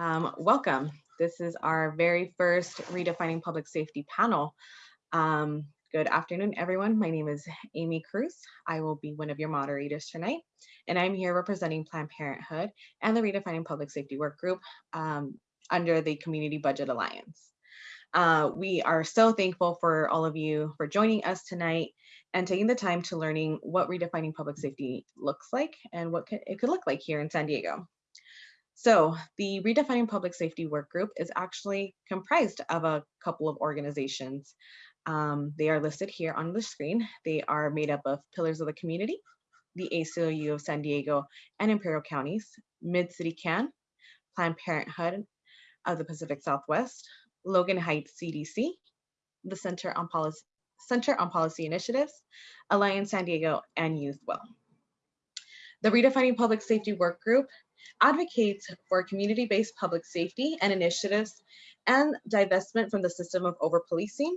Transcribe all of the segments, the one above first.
Um, welcome. This is our very first Redefining Public Safety panel. Um, good afternoon, everyone. My name is Amy Cruz. I will be one of your moderators tonight, and I'm here representing Planned Parenthood and the Redefining Public Safety Work Group um, under the Community Budget Alliance. Uh, we are so thankful for all of you for joining us tonight and taking the time to learning what redefining public safety looks like and what it could look like here in San Diego. So the Redefining Public Safety Work Group is actually comprised of a couple of organizations. Um, they are listed here on the screen. They are made up of Pillars of the Community, the ACLU of San Diego and Imperial Counties, Mid-City CAN, Planned Parenthood of the Pacific Southwest, Logan Heights CDC, the Center on Policy, Center on Policy Initiatives, Alliance San Diego, and Youth Will. The Redefining Public Safety Work Group advocates for community-based public safety and initiatives and divestment from the system of over-policing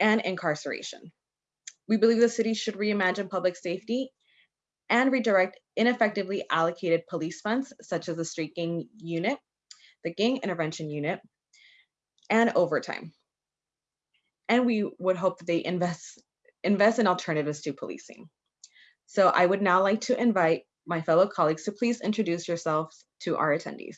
and incarceration. We believe the city should reimagine public safety and redirect ineffectively allocated police funds, such as the street gang unit, the gang intervention unit, and overtime. And we would hope that they invest, invest in alternatives to policing. So I would now like to invite my fellow colleagues to please introduce yourselves to our attendees.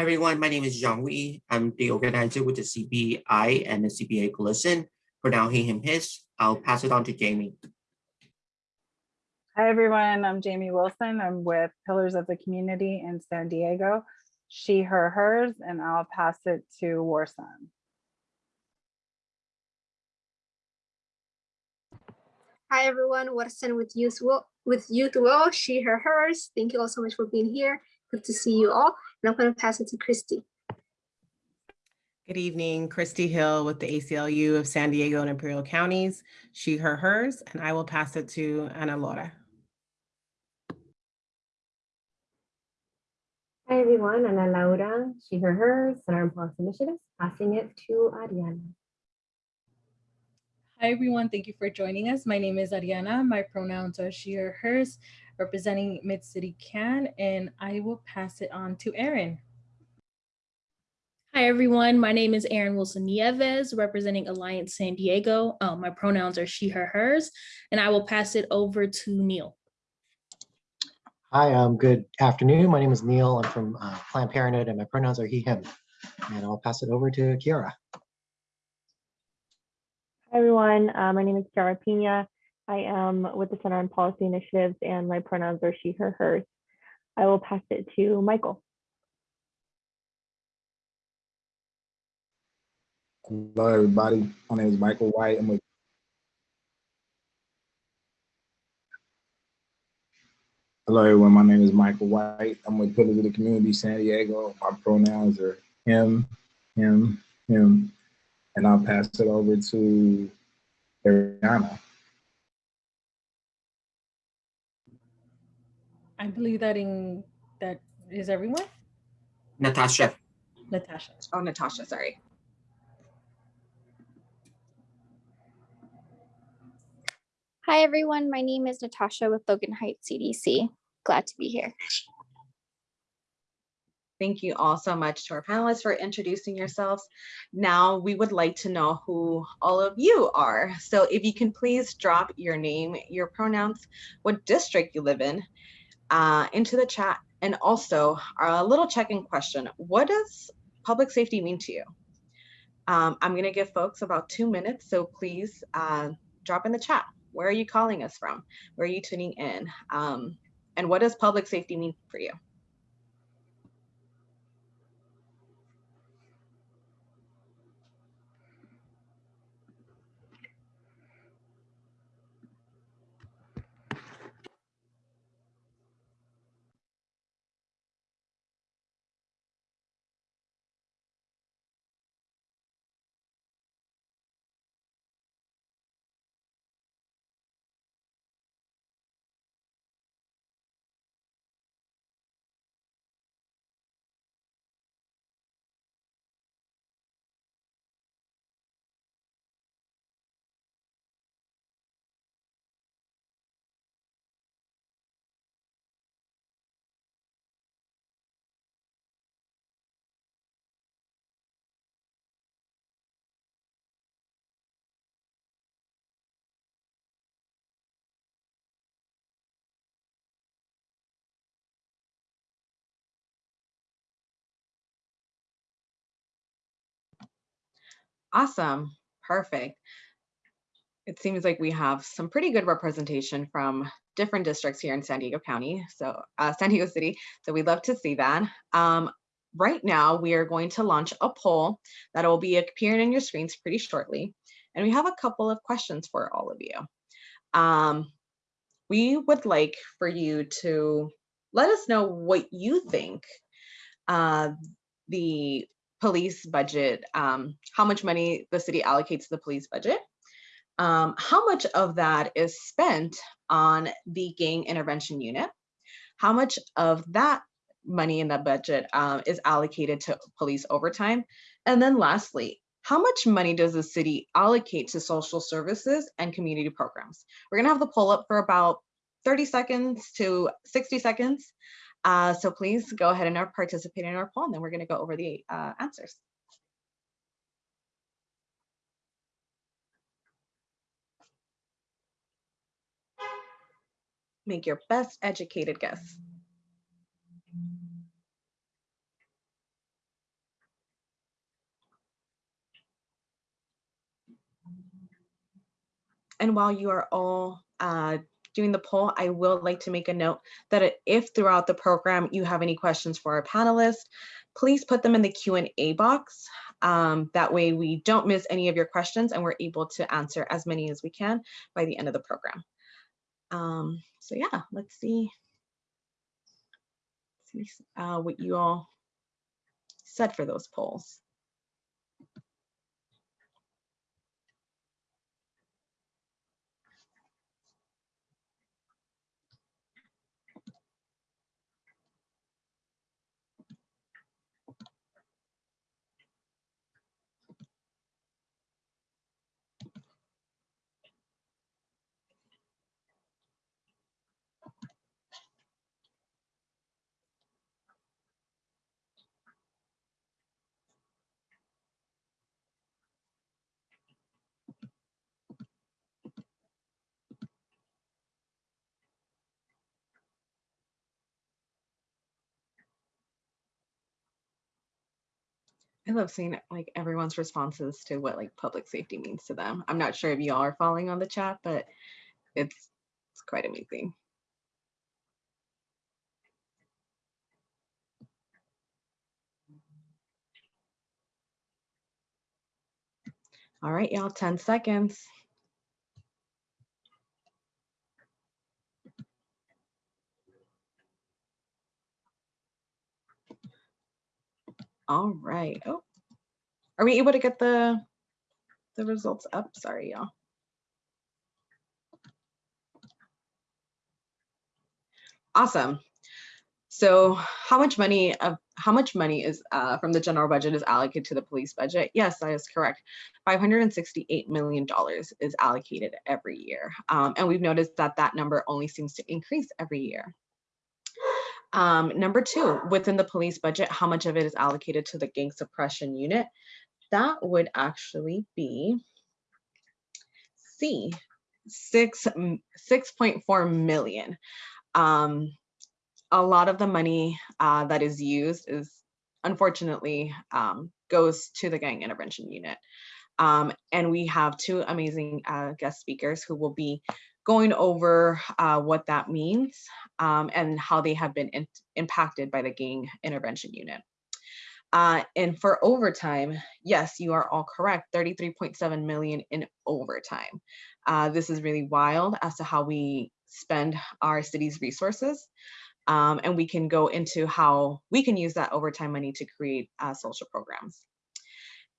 Hi everyone, my name is Zhang Wei. I'm the organizer with the CPI and the CBA Coalition. For now, he, him, his. I'll pass it on to Jamie. Hi, everyone. I'm Jamie Wilson. I'm with Pillars of the Community in San Diego. She, her, hers, and I'll pass it to Warson. Hi everyone, Warson with Youth Will, with Youth Will, she, her, hers. Thank you all so much for being here. Good to see you all. And I'm going to pass it to Christy. Good evening, Christy Hill with the ACLU of San Diego and Imperial Counties, she, her, hers, and I will pass it to Ana Laura. Hi everyone, Ana Laura, she, her, hers, Center on Policy Initiatives, passing it to Ariana. Hi everyone, thank you for joining us. My name is Ariana. My pronouns are she or hers, representing Mid-City CAN, and I will pass it on to Erin. Hi, everyone. My name is Erin Wilson Nieves, representing Alliance San Diego. Um, my pronouns are she, her, hers, and I will pass it over to Neil. Hi, um, good afternoon. My name is Neil. I'm from uh, Planned Parenthood and my pronouns are he, him. And I'll pass it over to Kiara. Hi, everyone. Uh, my name is Kiara Pina. I am with the Center on Policy Initiatives and my pronouns are she, her, hers. I will pass it to Michael. Hello, everybody. My name is Michael White. I'm with Hello, everyone. My name is Michael White. I'm with Pillars of the Community San Diego. My pronouns are him, him, him. And I'll pass it over to Ariana. I believe that in that is everyone. Natasha. Natasha. Oh, Natasha, sorry. Hi, everyone. My name is Natasha with Logan Heights CDC. Glad to be here. Thank you all so much to our panelists for introducing yourselves. Now we would like to know who all of you are. So if you can please drop your name, your pronouns, what district you live in, uh, into the chat. And also a little check-in question. What does public safety mean to you? Um, I'm gonna give folks about two minutes, so please uh, drop in the chat. Where are you calling us from? Where are you tuning in? Um, and what does public safety mean for you? Awesome, perfect. It seems like we have some pretty good representation from different districts here in San Diego County, so uh, San Diego City. So we'd love to see that. Um, right now, we are going to launch a poll that will be appearing on your screens pretty shortly. And we have a couple of questions for all of you. Um, we would like for you to let us know what you think uh, the police budget, um, how much money the city allocates to the police budget, um, how much of that is spent on the gang intervention unit, how much of that money in the budget um, is allocated to police overtime, and then lastly, how much money does the city allocate to social services and community programs? We're gonna have the poll up for about 30 seconds to 60 seconds. Uh, so please go ahead and uh, participate in our poll, and then we're gonna go over the uh, answers. Make your best educated guess. And while you are all uh, doing the poll, I will like to make a note that if throughout the program you have any questions for our panelists, please put them in the Q and A box. Um, that way we don't miss any of your questions and we're able to answer as many as we can by the end of the program. Um, so yeah, let's see. see uh, what you all said for those polls. I love seeing like everyone's responses to what like public safety means to them. I'm not sure if y'all are following on the chat, but it's it's quite amazing. All right, y'all, 10 seconds. All right. Oh, are we able to get the the results up? Sorry, y'all. Awesome. So how much money of how much money is uh, from the general budget is allocated to the police budget? Yes, that is correct. $568 million is allocated every year. Um, and we've noticed that that number only seems to increase every year. Um, number two, within the police budget, how much of it is allocated to the gang suppression unit? That would actually be C, six, 6.4 million. Um, a lot of the money uh, that is used is unfortunately um, goes to the gang intervention unit. Um, and we have two amazing uh, guest speakers who will be going over uh, what that means um, and how they have been in impacted by the gang intervention unit. Uh, and for overtime, yes, you are all correct, 33.7 million in overtime. Uh, this is really wild as to how we spend our city's resources. Um, and we can go into how we can use that overtime money to create uh, social programs.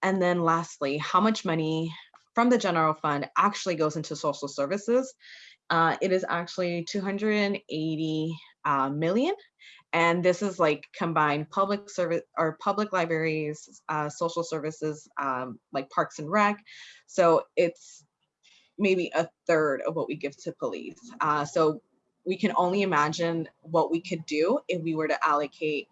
And then lastly, how much money from the general fund actually goes into social services. Uh, it is actually 280 uh, million. And this is like combined public service or public libraries, uh, social services, um, like parks and rec. So it's maybe a third of what we give to police. Uh, so we can only imagine what we could do if we were to allocate,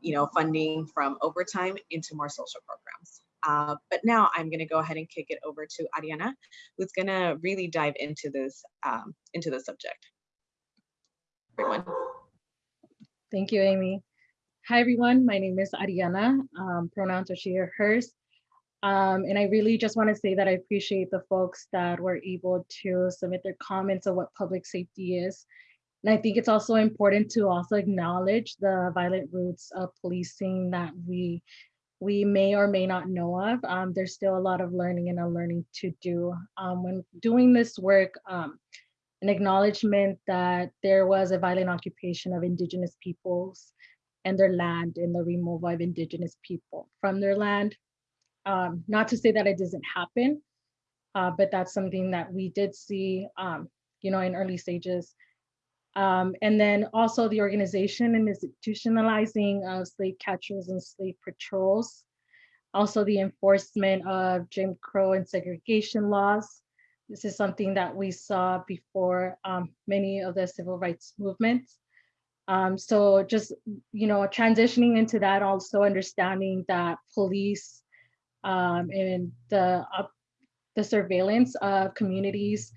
you know, funding from overtime into more social programs. Uh, but now I'm going to go ahead and kick it over to Ariana, who's going to really dive into this um, into the subject. Everyone. Thank you, Amy. Hi, everyone. My name is Ariana. Um, pronouns are she, her, hers. Um, and I really just want to say that I appreciate the folks that were able to submit their comments on what public safety is. And I think it's also important to also acknowledge the violent roots of policing that we we may or may not know of. Um, there's still a lot of learning and unlearning to do. Um, when doing this work, um, an acknowledgement that there was a violent occupation of indigenous peoples and their land and the removal of indigenous people from their land. Um, not to say that it doesn't happen, uh, but that's something that we did see, um, you know, in early stages. Um, and then also the organization and institutionalizing of slave catchers and slave patrols. Also the enforcement of Jim Crow and segregation laws. This is something that we saw before um, many of the civil rights movements. Um, so just, you know, transitioning into that, also understanding that police um, and the, uh, the surveillance of communities,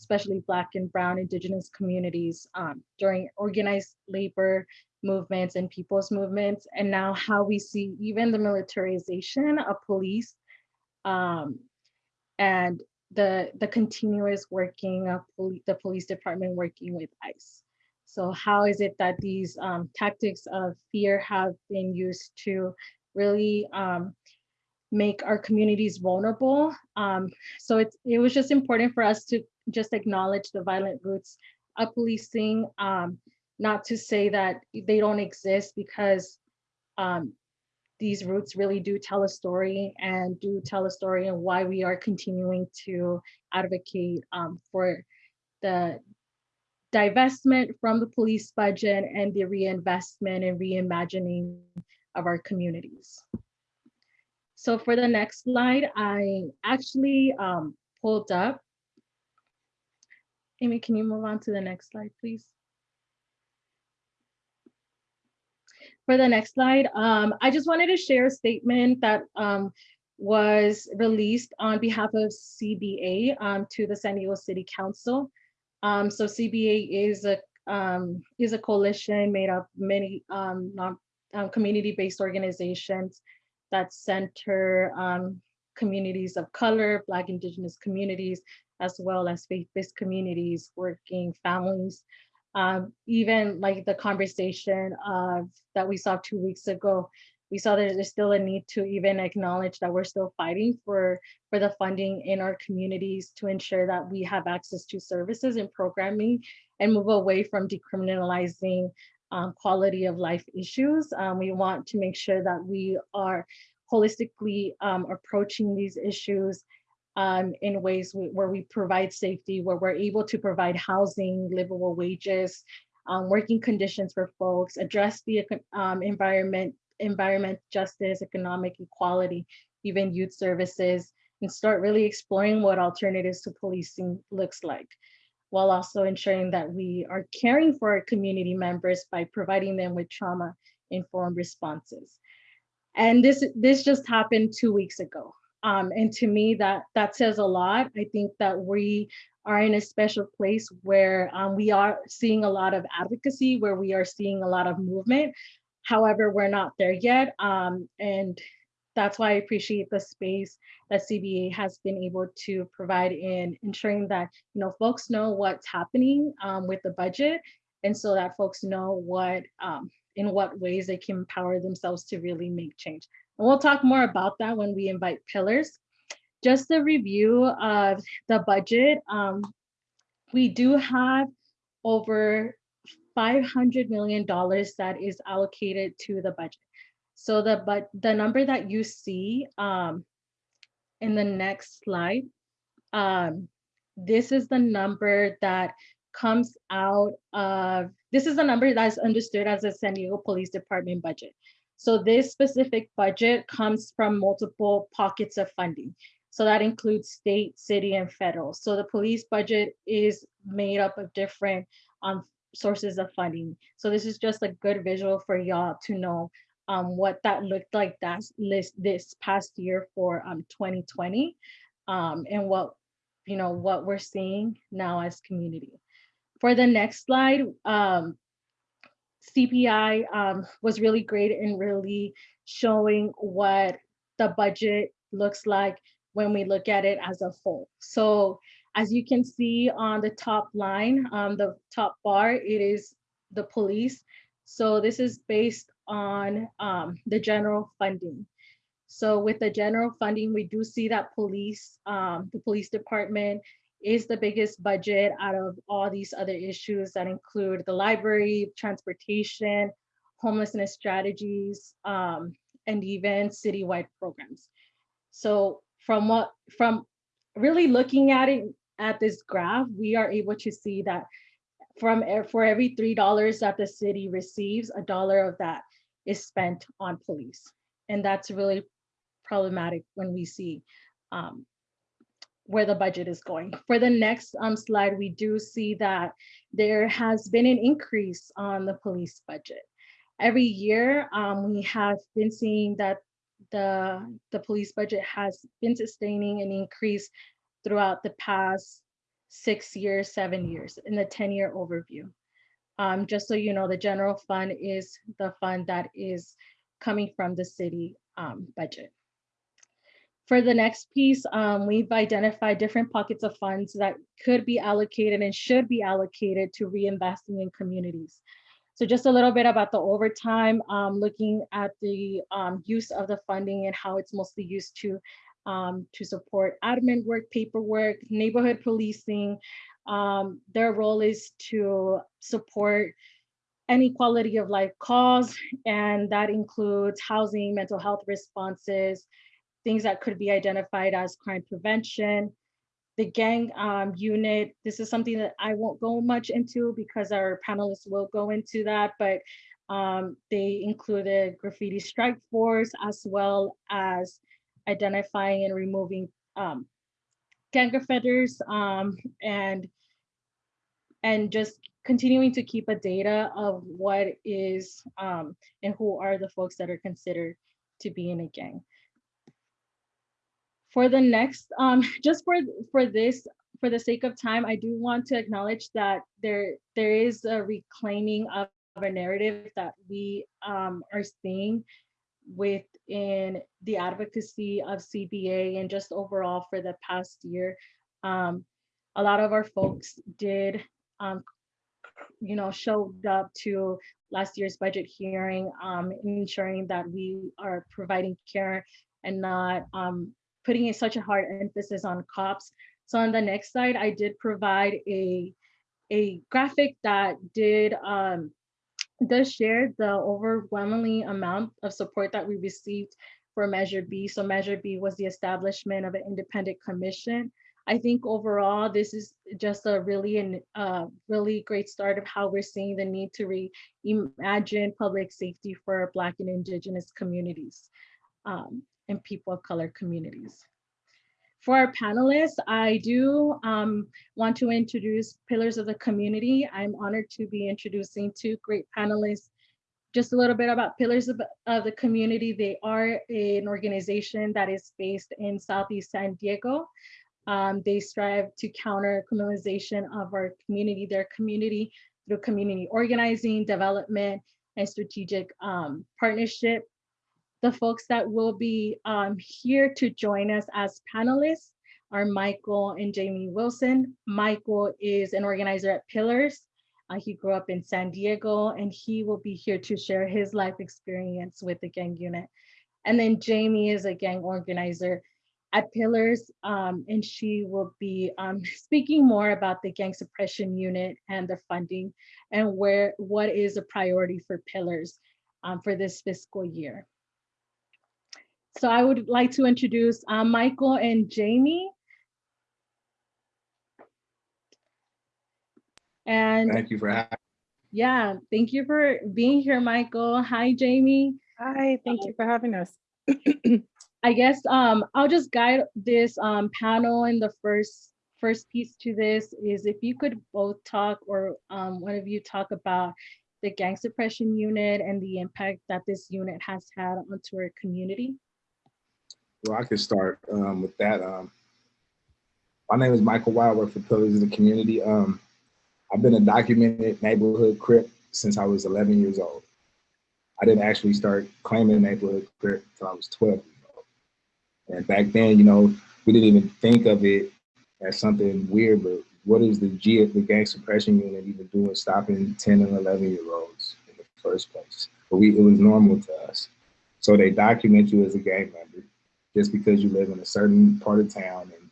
especially Black and Brown Indigenous communities um, during organized labor movements and people's movements, and now how we see even the militarization of police um, and the, the continuous working of poli the police department working with ICE. So how is it that these um, tactics of fear have been used to really um, make our communities vulnerable? Um, so it's, it was just important for us to just acknowledge the violent roots of policing, um, not to say that they don't exist because um, these roots really do tell a story and do tell a story and why we are continuing to advocate um, for the divestment from the police budget and the reinvestment and reimagining of our communities. So for the next slide, I actually um, pulled up. Amy, can you move on to the next slide, please? For the next slide, um, I just wanted to share a statement that um, was released on behalf of CBA um, to the San Diego City Council. Um, so CBA is a um, is a coalition made up many um, non community-based organizations that center communities of color, Black Indigenous communities, as well as faith-based communities, working families. Um, even like the conversation of, that we saw two weeks ago, we saw there's still a need to even acknowledge that we're still fighting for, for the funding in our communities to ensure that we have access to services and programming and move away from decriminalizing um, quality of life issues. Um, we want to make sure that we are holistically um, approaching these issues um, in ways we, where we provide safety, where we're able to provide housing, livable wages, um, working conditions for folks, address the um, environment, environment justice, economic equality, even youth services, and start really exploring what alternatives to policing looks like, while also ensuring that we are caring for our community members by providing them with trauma-informed responses. And this, this just happened two weeks ago. Um, and to me, that that says a lot. I think that we are in a special place where um, we are seeing a lot of advocacy, where we are seeing a lot of movement. However, we're not there yet. Um, and that's why I appreciate the space that CBA has been able to provide in ensuring that you know folks know what's happening um, with the budget, and so that folks know what um, in what ways they can empower themselves to really make change. And we'll talk more about that when we invite pillars. Just a review of the budget. Um, we do have over $500 million that is allocated to the budget. So the but the number that you see um, in the next slide, um, this is the number that comes out of, this is the number that's understood as a San Diego Police Department budget. So this specific budget comes from multiple pockets of funding. So that includes state, city, and federal. So the police budget is made up of different um, sources of funding. So this is just a good visual for y'all to know um, what that looked like that list this past year for um, 2020 um, and what you know what we're seeing now as community. For the next slide, um, CPI um, was really great in really showing what the budget looks like when we look at it as a whole. So as you can see on the top line, um, the top bar, it is the police. So this is based on um, the general funding. So with the general funding, we do see that police, um, the police department is the biggest budget out of all these other issues that include the library, transportation, homelessness strategies, um, and even citywide programs. So from what, from really looking at it at this graph, we are able to see that from for every three dollars that the city receives, a dollar of that is spent on police. And that's really problematic when we see um, where the budget is going. For the next um, slide, we do see that there has been an increase on the police budget. Every year, um, we have been seeing that the, the police budget has been sustaining an increase throughout the past six years, seven years in the 10-year overview. Um, just so you know, the general fund is the fund that is coming from the city um, budget. For the next piece, um, we've identified different pockets of funds that could be allocated and should be allocated to reinvesting in communities. So just a little bit about the overtime, um, looking at the um, use of the funding and how it's mostly used to um, to support admin work, paperwork, neighborhood policing. Um, their role is to support any quality of life calls, and that includes housing, mental health responses, things that could be identified as crime prevention. The gang um, unit, this is something that I won't go much into because our panelists will go into that, but um, they included graffiti strike force as well as identifying and removing um, gang offenders um, and and just continuing to keep a data of what is um, and who are the folks that are considered to be in a gang. For the next, um, just for for this, for the sake of time, I do want to acknowledge that there there is a reclaiming of, of a narrative that we um, are seeing within the advocacy of CBA and just overall for the past year. Um, a lot of our folks did, um, you know, showed up to last year's budget hearing, um, ensuring that we are providing care and not um, putting a, such a hard emphasis on cops. So on the next slide, I did provide a, a graphic that did um, does share the overwhelmingly amount of support that we received for Measure B. So Measure B was the establishment of an independent commission. I think overall, this is just a really, an, uh, really great start of how we're seeing the need to reimagine public safety for Black and Indigenous communities um, and people of color communities. For our panelists, I do um, want to introduce Pillars of the Community. I'm honored to be introducing two great panelists. Just a little bit about Pillars of, of the Community. They are an organization that is based in Southeast San Diego. Um, they strive to counter criminalization of our community, their community, through community organizing, development, and strategic um, partnership the folks that will be um, here to join us as panelists are Michael and Jamie Wilson. Michael is an organizer at Pillars. Uh, he grew up in San Diego and he will be here to share his life experience with the gang unit. And then Jamie is a gang organizer at Pillars um, and she will be um, speaking more about the gang suppression unit and the funding and where what is a priority for Pillars um, for this fiscal year. So I would like to introduce uh, Michael and Jamie. And Thank you for having. yeah, thank you for being here, Michael. Hi, Jamie. Hi, thank you for having us. I guess um, I'll just guide this um, panel and the first first piece to this is if you could both talk or um, one of you talk about the gang suppression unit and the impact that this unit has had onto our community. Well, I could start um, with that. Um, my name is Michael Wild, I work for Pillars of the Community. Um, I've been a documented neighborhood crip since I was 11 years old. I didn't actually start claiming neighborhood crip until I was 12 years old. And back then, you know, we didn't even think of it as something weird, but what is the G, the gang suppression unit even doing stopping 10 and 11 year olds in the first place? But we, it was normal to us. So they document you as a gang member just because you live in a certain part of town and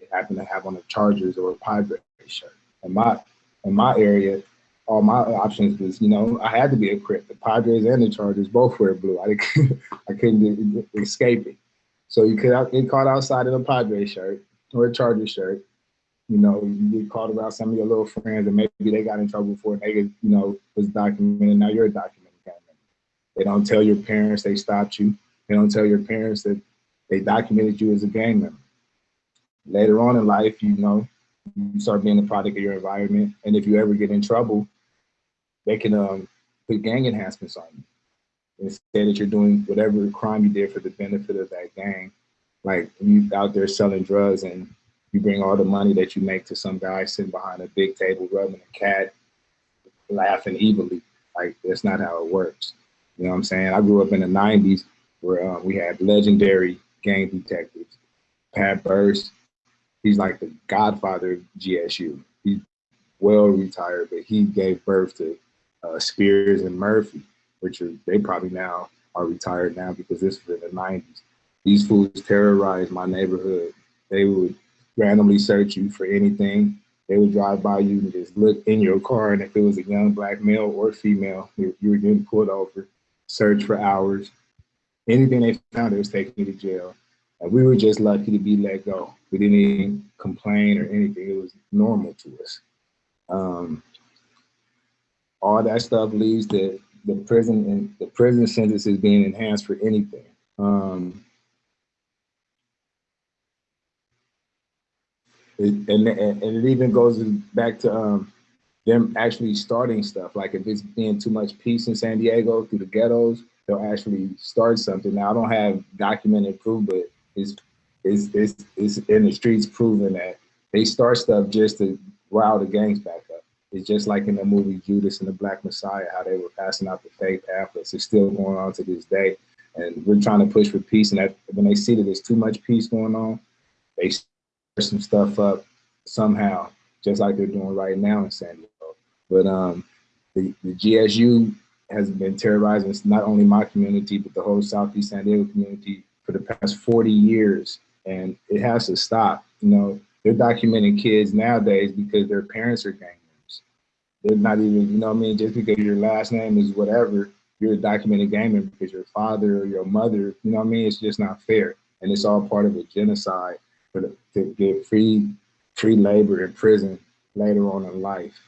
you happen to have on a Chargers or a Padres shirt. In my, in my area, all my options was, you know, I had to be a Crip. The Padres and the Chargers both wear blue. I, I couldn't escape it. So you could get caught outside in a Padres shirt or a Charger shirt. You know, you get caught around some of your little friends and maybe they got in trouble for it. They, get, you know, was documented. Now you're a documented. They don't tell your parents they stopped you. They don't tell your parents that they documented you as a gang member. Later on in life, you know, you start being a product of your environment. And if you ever get in trouble, they can um, put gang enhancements on you and say that you're doing whatever crime you did for the benefit of that gang. Like you out there selling drugs and you bring all the money that you make to some guy sitting behind a big table rubbing a cat, laughing evilly. Like that's not how it works. You know what I'm saying? I grew up in the 90s where um, we had legendary gang detectives. Pat Burst, he's like the godfather of GSU. He's well retired, but he gave birth to uh, Spears and Murphy, which are they probably now are retired now because this was in the 90s. These fools terrorized my neighborhood. They would randomly search you for anything. They would drive by you and just look in your car, and if it was a young black male or female, you, you were getting pulled over, search for hours. Anything they found, it was taking you to jail. And we were just lucky to be let go. We didn't even complain or anything. It was normal to us. Um, all that stuff leads to the prison and the prison sentences being enhanced for anything. Um, it, and, and it even goes back to um, them actually starting stuff. Like if it's being too much peace in San Diego through the ghettos, they'll actually start something. Now I don't have documented proof, but it's it's it's, it's in the streets proving that they start stuff just to rile the gangs back up. It's just like in the movie Judas and the Black Messiah, how they were passing out the fake pamphlets. It's still going on to this day. And we're trying to push for peace. And that when they see that there's too much peace going on, they stir some stuff up somehow, just like they're doing right now in San Diego. But um, the, the GSU has been terrorizing not only my community, but the whole Southeast San Diego community for the past 40 years. And it has to stop. You know, they're documenting kids nowadays because their parents are gang members. They're not even, you know what I mean? Just because your last name is whatever, you're a documented gang member because your father or your mother, you know what I mean? It's just not fair. And it's all part of a genocide for the, to get free, free labor in prison later on in life.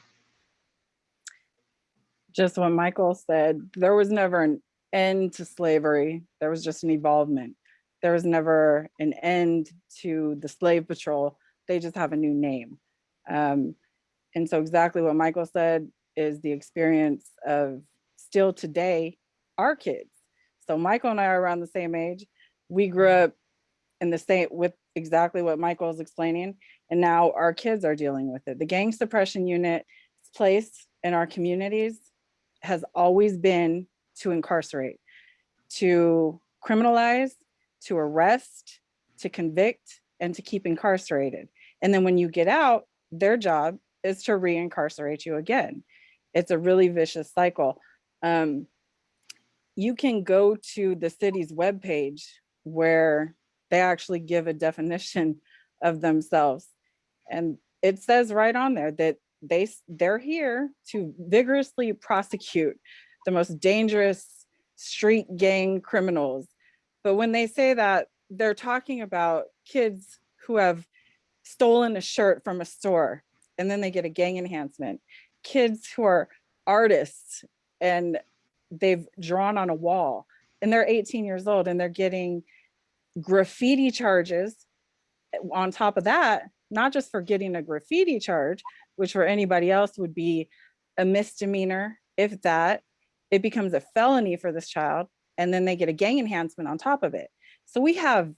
Just what Michael said, there was never an end to slavery. There was just an evolvement. There was never an end to the slave patrol. They just have a new name. Um, and so exactly what Michael said is the experience of still today, our kids. So Michael and I are around the same age. We grew up in the same with exactly what Michael is explaining. And now our kids are dealing with it. The gang suppression unit's place in our communities has always been to incarcerate, to criminalize, to arrest, to convict, and to keep incarcerated. And then when you get out, their job is to reincarcerate you again. It's a really vicious cycle. Um, you can go to the city's webpage where they actually give a definition of themselves. And it says right on there that they, they're here to vigorously prosecute the most dangerous street gang criminals. But when they say that, they're talking about kids who have stolen a shirt from a store and then they get a gang enhancement. Kids who are artists and they've drawn on a wall and they're 18 years old and they're getting graffiti charges eh, on top of that, not just for getting a graffiti charge, which for anybody else would be a misdemeanor, if that, it becomes a felony for this child, and then they get a gang enhancement on top of it. So we have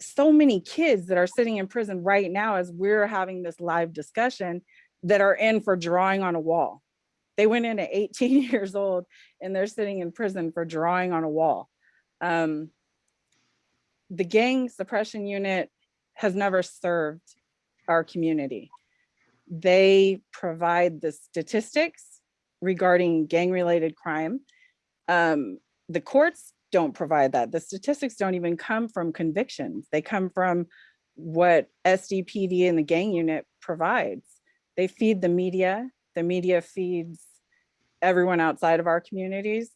so many kids that are sitting in prison right now as we're having this live discussion that are in for drawing on a wall. They went in at 18 years old and they're sitting in prison for drawing on a wall. Um, the gang suppression unit has never served our community. They provide the statistics regarding gang-related crime. Um, the courts don't provide that. The statistics don't even come from convictions. They come from what SDPD and the gang unit provides. They feed the media. The media feeds everyone outside of our communities,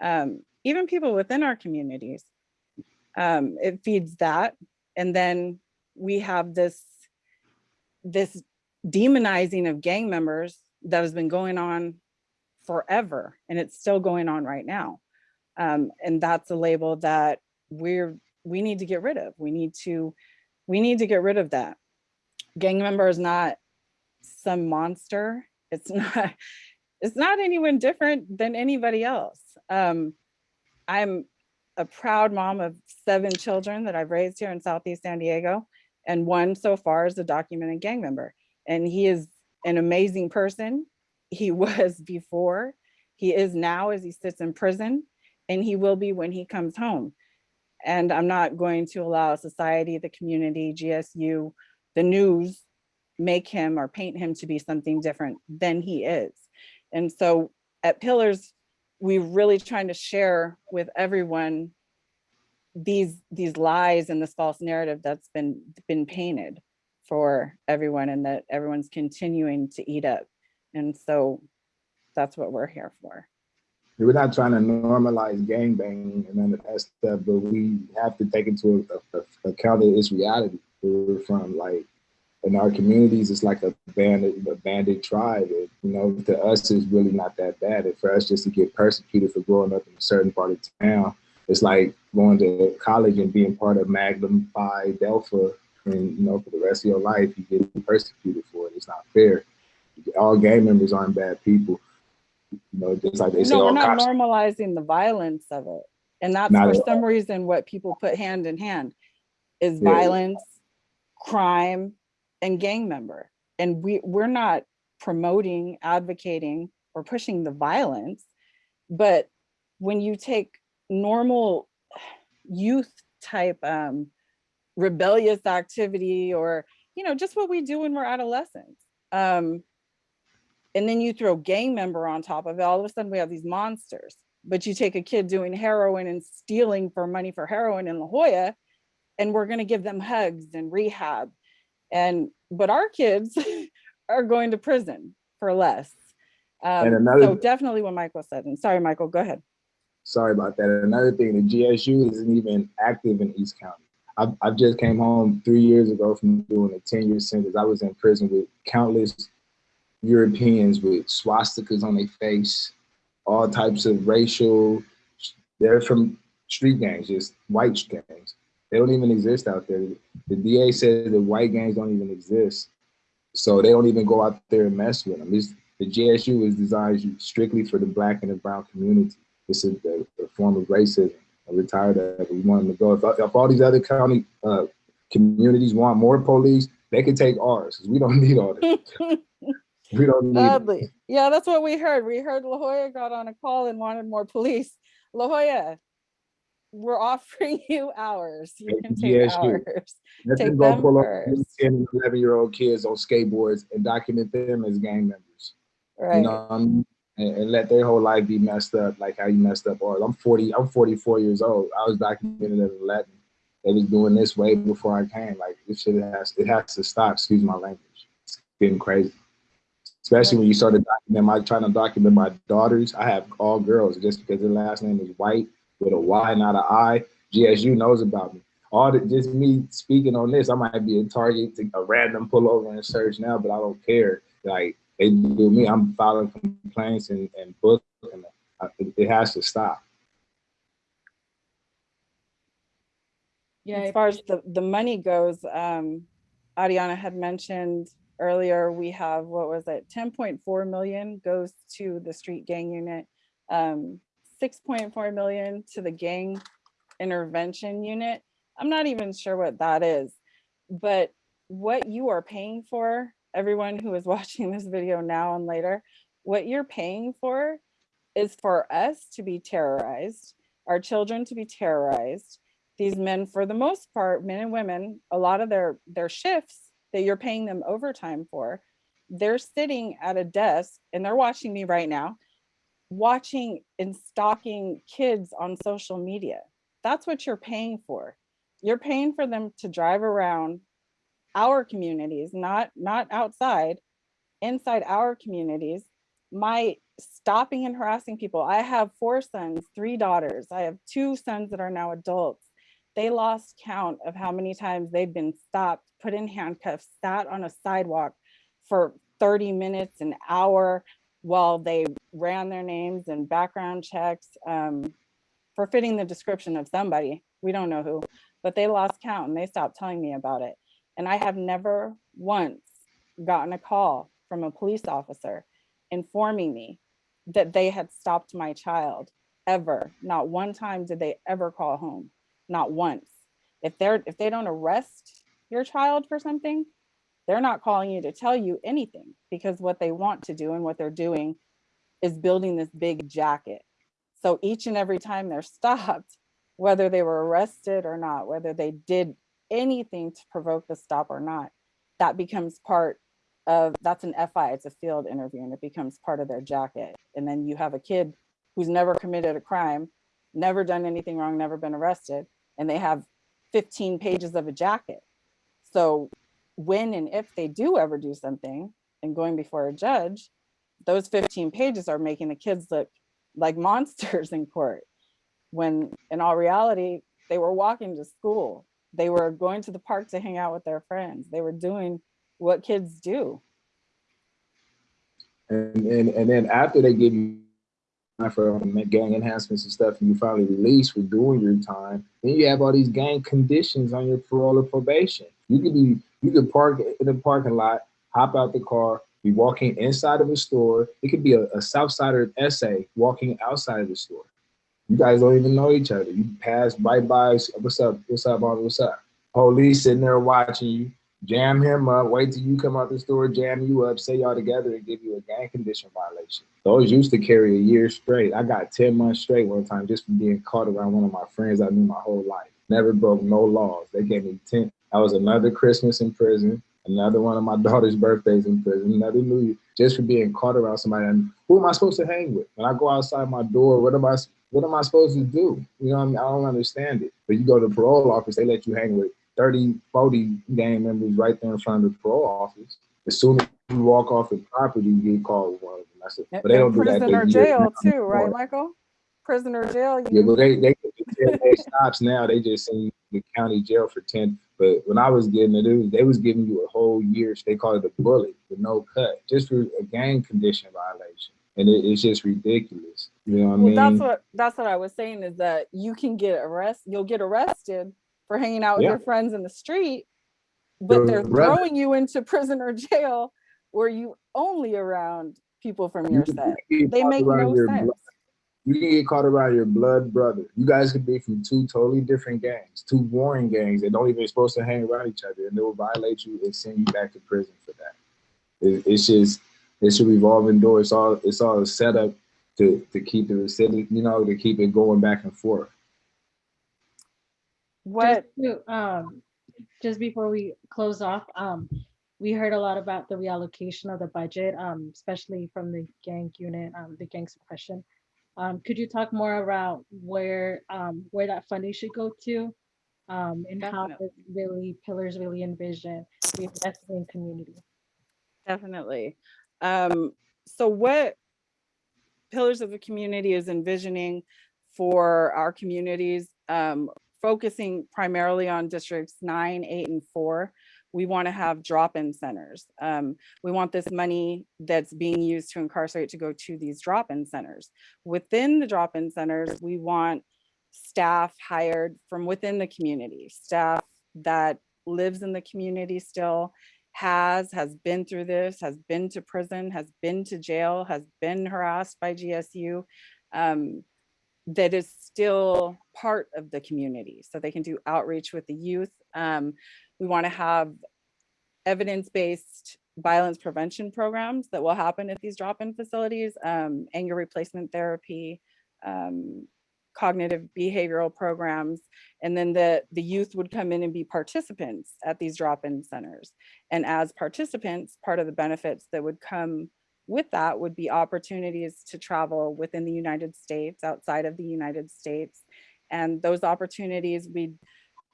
um, even people within our communities. Um, it feeds that. And then we have this, this demonizing of gang members that has been going on forever, and it's still going on right now. Um, and that's a label that we're, we need to get rid of. We need to, we need to get rid of that. Gang member is not some monster. It's not, it's not anyone different than anybody else. Um, I'm a proud mom of seven children that I've raised here in Southeast San Diego. And one so far is a documented gang member. And he is an amazing person. He was before, he is now as he sits in prison, and he will be when he comes home. And I'm not going to allow society, the community, GSU, the news, make him or paint him to be something different than he is. And so at Pillars, we're really trying to share with everyone these these lies and this false narrative that's been been painted for everyone and that everyone's continuing to eat up. And so that's what we're here for. We're not trying to normalize gangbanging and none of that stuff, but we have to take into account that it's reality. We're from, like in our communities, it's like a bandit, a bandit tribe. And, you know, to us, it's really not that bad. And for us just to get persecuted for growing up in a certain part of town, it's like going to college and being part of Magnum Phi Delta, and you know, for the rest of your life, you get persecuted for it. It's not fair. All gang members aren't bad people. You know, just like they say, No, we're all not cops. normalizing the violence of it. And that's Not for at all. some reason what people put hand in hand is Yeah. violence, crime, and gang member. And we, we're not promoting, advocating, or pushing the violence. But when you take normal youth type um, rebellious activity or, you know, just what we do when we're adolescents. Um, and then you throw gang member on top of it, all of a sudden we have these monsters. But you take a kid doing heroin and stealing for money for heroin in La Jolla, and we're gonna give them hugs and rehab. And, but our kids are going to prison for less. Um, another- so definitely what Michael said, and sorry, Michael, go ahead. Sorry about that. Another thing, the GSU isn't even active in East County. I, I just came home three years ago from doing a 10 year sentence. I was in prison with countless Europeans with swastikas on their face, all types of racial, they're from street gangs, just white gangs. They don't even exist out there. The DA says that white gangs don't even exist. So they don't even go out there and mess with them. It's, the GSU is designed strictly for the black and the brown community. This is a, a form of racism. I'm retired of. We want them to go. If, if all these other county uh, communities want more police, they can take ours 'cause we don't need all this. we don't need it. Sadly, yeah, that's what we heard. We heard La Jolla got on a call and wanted more police. La Jolla, we're offering you ours. You can take GSU. ours. Let Take them go them pull up first. 10 and 11 year old kids on skateboards and document them as gang members. You Right. know, I mean? And, and let their whole life be messed up like how you messed up ours. I'm 40, I'm 44 years old. I was documented at 11. They was doing this way before I came. Like this shit has it has to stop. Excuse my language. It's getting crazy. Especially when you started documenting my trying to document my daughters. I have all girls just because their last name is white with a Y, not an I. GSU knows about me. All the, just me speaking on this, I might be a target to a random pullover and search now, but I don't care. Like they do me, I'm filing complaints and, and books, and uh, it, it has to stop. Yeah, As far as the, the money goes, um, Ariana had mentioned earlier, we have, what was it, ten point four million goes to the street gang unit. Um, six point four million to the gang intervention unit. I'm not even sure what that is, but what you are paying for, everyone who is watching this video now and later, what you're paying for is for us to be terrorized, our children to be terrorized, these men, for the most part, men and women, a lot of their, their shifts that you're paying them overtime for, they're sitting at a desk and they're watching me right now, watching and stalking kids on social media. That's what you're paying for. You're paying for them to drive around our communities, not, not outside, inside our communities. My stopping and harassing people. I have four sons, three daughters. I have two sons that are now adults. They lost count of how many times they've been stopped, put in handcuffs, sat on a sidewalk for 30 minutes, an hour, while they ran their names and background checks um, for fitting the description of somebody. We don't know who, but they lost count and they stopped telling me about it. And I have never once gotten a call from a police officer informing me that they had stopped my child ever. Not one time did they ever call home, not once. If they're if they don't arrest your child for something, they're not calling you to tell you anything because what they want to do and what they're doing is building this big jacket. So each and every time they're stopped, whether they were arrested or not, whether they did anything to provoke the stop or not, that becomes part of, that's an FI, it's a field interview and it becomes part of their jacket. And then you have a kid who's never committed a crime, never done anything wrong, never been arrested, and they have 15 pages of a jacket. So when and if they do ever do something and going before a judge, those 15 pages are making the kids look like monsters in court. When in all reality, they were walking to school. They were going to the park to hang out with their friends. They were doing what kids do. And, and, and then after they give you for gang enhancements and stuff, and you finally release for doing your time, then you have all these gang conditions on your parole or probation. You could be, you could park in the parking lot, hop out the car, be walking inside of a store. It could be a, a Southsider essay walking outside of the store. You guys don't even know each other. You pass right by, what's up, what's up, on what's up? Police sitting there watching you jam him up, wait till you come out the store, jam you up, say y'all together and give you a gang condition violation. Those used to carry a year straight. I got 10 months straight one time just from being caught around one of my friends I knew my whole life. Never broke no laws. They gave me 10. I was another Christmas in prison, another one of my daughter's birthdays in prison, another New Year, just for being caught around somebody. And who am I supposed to hang with? When I go outside my door, what am I what am I supposed to do? You know I mean? I don't understand it. But you go to the parole office, they let you hang with 30, 40 gang members right there in front of the parole office. As soon as you walk off the property, you get called one of them. That's it. But they don't do that. Prisoner jail too, right, Michael? Prisoner jail. Yeah, but they they they stops now. They just you to county jail for ten. But when I was getting it, it was, they was giving you a whole year. They call it a bullet with no cut, just for a gang condition violation, and it, it's just ridiculous. You know what I mean? that's what that's what I was saying is that you can get arrested. You'll get arrested for hanging out with Yeah. your friends in the street, but they're throwing you into prison or jail where you only around people from your can set. They make no sense. blood- You can get caught around your blood brother. You guys could be from two totally different gangs, two warring gangs that don't even supposed to hang around each other, and they will violate you and send you back to prison for that. It, it's just it's a revolving door. It's all it's all set up to to keep the city, you know, to keep it going back and forth. What Just to, um, just before we close off, um, we heard a lot about the reallocation of the budget, um, especially from the gang unit, um, the gang suppression. Um, could you talk more about where, um, where that funding should go to? Um, and how Definitely. this really pillars really envision the investment in community? Definitely. Um, so what Pillars of the Community is envisioning for our communities, um, focusing primarily on districts nine, eight, and four, we want to have drop-in centers. Um, we want this money that's being used to incarcerate to go to these drop-in centers. Within the drop-in centers, we want staff hired from within the community, staff that lives in the community still, has, has been through this, has been to prison, has been to jail, has been harassed by GSU, um, that is still part of the community. So they can do outreach with the youth. Um, we want to have evidence-based violence prevention programs that will happen at these drop-in facilities, um, anger replacement therapy, um, cognitive behavioral programs. And then the, the youth would come in and be participants at these drop-in centers. And as participants, part of the benefits that would come with that would be opportunities to travel within the United States, outside of the United States. And those opportunities, we'd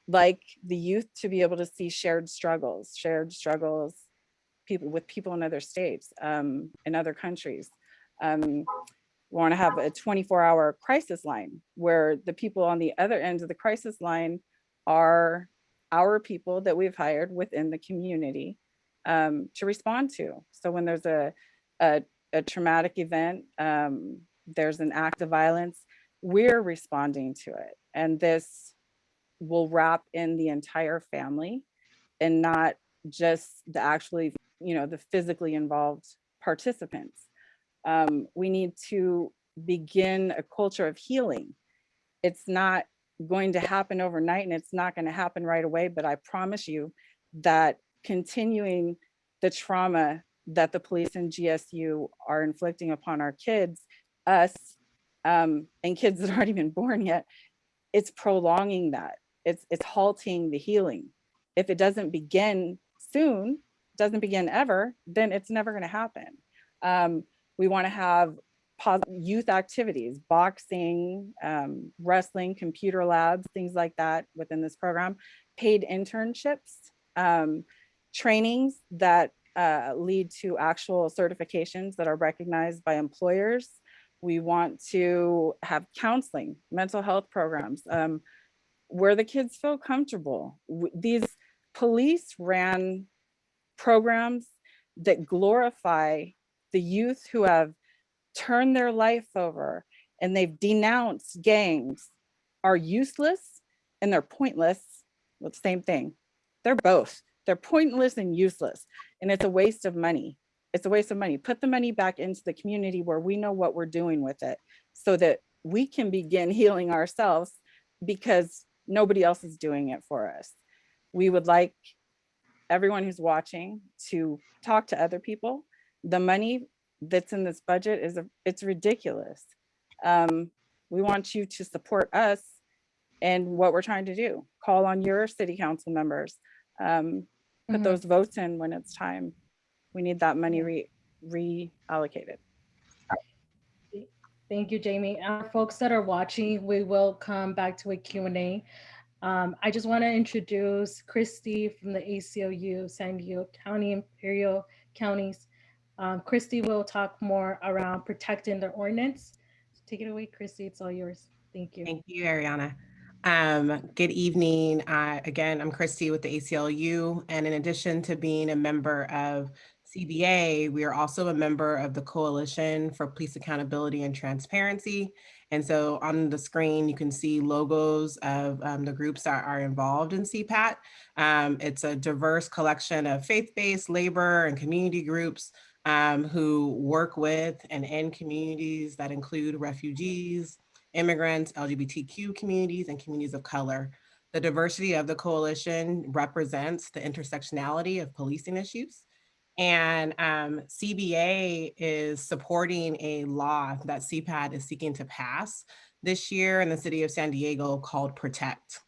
like the youth to be able to see shared struggles, shared struggles people with people in other states, um, in other countries. Um, we want to have a 24 hour crisis line where the people on the other end of the crisis line are our people that we've hired within the community um, to respond to. So when there's a, a, a traumatic event, um, there's an act of violence, we're responding to it. And this will wrap in the entire family and not just the actually, you know, the physically involved participants. Um, we need to begin a culture of healing. It's not going to happen overnight and it's not going to happen right away, but I promise you that continuing the trauma that the police and GSU are inflicting upon our kids, us, um, and kids that aren't even born yet, it's prolonging that. It's, it's halting the healing. If it doesn't begin soon, doesn't begin ever, then it's never going to happen. Um, we want to have youth activities, boxing, um, wrestling, computer labs, things like that within this program, paid internships, um, trainings that uh, lead to actual certifications that are recognized by employers. We want to have counseling, mental health programs, um, where the kids feel comfortable. These police ran programs that glorify the youth who have turned their life over and they've denounced gangs are useless and they're pointless. Well, same thing. They're both. They're pointless and useless. And it's a waste of money. It's a waste of money. Put the money back into the community where we know what we're doing with it so that we can begin healing ourselves because nobody else is doing it for us. We would like everyone who's watching to talk to other people. The money that's in this budget is, a, it's ridiculous. Um, we want you to support us and what we're trying to do. Call on your city council members. Um, put Mhm. those votes in when it's time. We need that money re reallocated. Thank you, Jamie. Uh, folks that are watching, we will come back to a Q&A. Um, I just want to introduce Christy from the ACLU, San Diego County, Imperial Counties. Um, Christy will talk more around protecting the ordinance. Take it away, Christy. It's all yours. Thank you. Thank you, Ariana. Um, good evening. Uh, again, I'm Christy with the ACLU, and in addition to being a member of CBA, we are also a member of the Coalition for Police Accountability and Transparency. And so on the screen, you can see logos of um, the groups that are involved in CPAT. Um, it's a diverse collection of faith-based labor and community groups um, who work with and in communities that include refugees, immigrants, LGBTQ communities, and communities of color. The diversity of the coalition represents the intersectionality of policing issues. And um, CBA is supporting a law that CPAT is seeking to pass this year in the city of San Diego called Protect.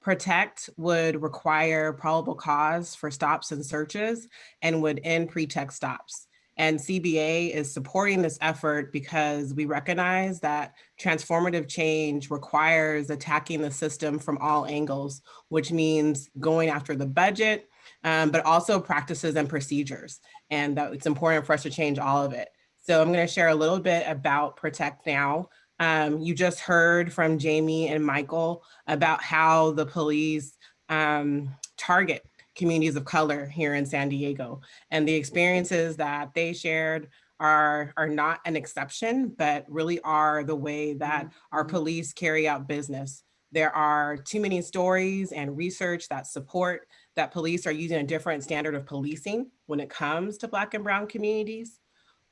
Protect would require probable cause for stops and searches and would end pretext stops. And CBA is supporting this effort because we recognize that transformative change requires attacking the system from all angles, which means going after the budget, um, but also practices and procedures. And that it's important for us to change all of it. So I'm gonna share a little bit about Protect Now. Um, you just heard from Jamie and Michael about how the police um, target communities of color here in San Diego. And the experiences that they shared are, are not an exception, but really are the way that mm-hmm. our mm-hmm. police carry out business. There are too many stories and research that support that police are using a different standard of policing when it comes to Black and Brown communities.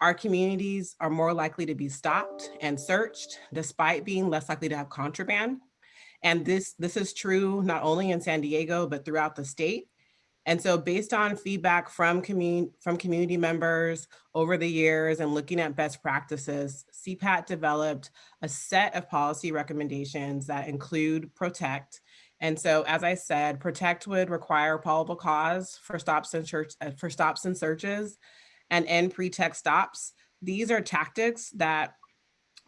Our communities are more likely to be stopped and searched despite being less likely to have contraband. And this, this is true not only in San Diego, but throughout the state. And so based on feedback from community, from community members over the years and looking at best practices, CPAT developed a set of policy recommendations that include protect. And so, as I said, protect would require probable cause for stops and search, uh, for stops and searches and end pretext stops. These are tactics that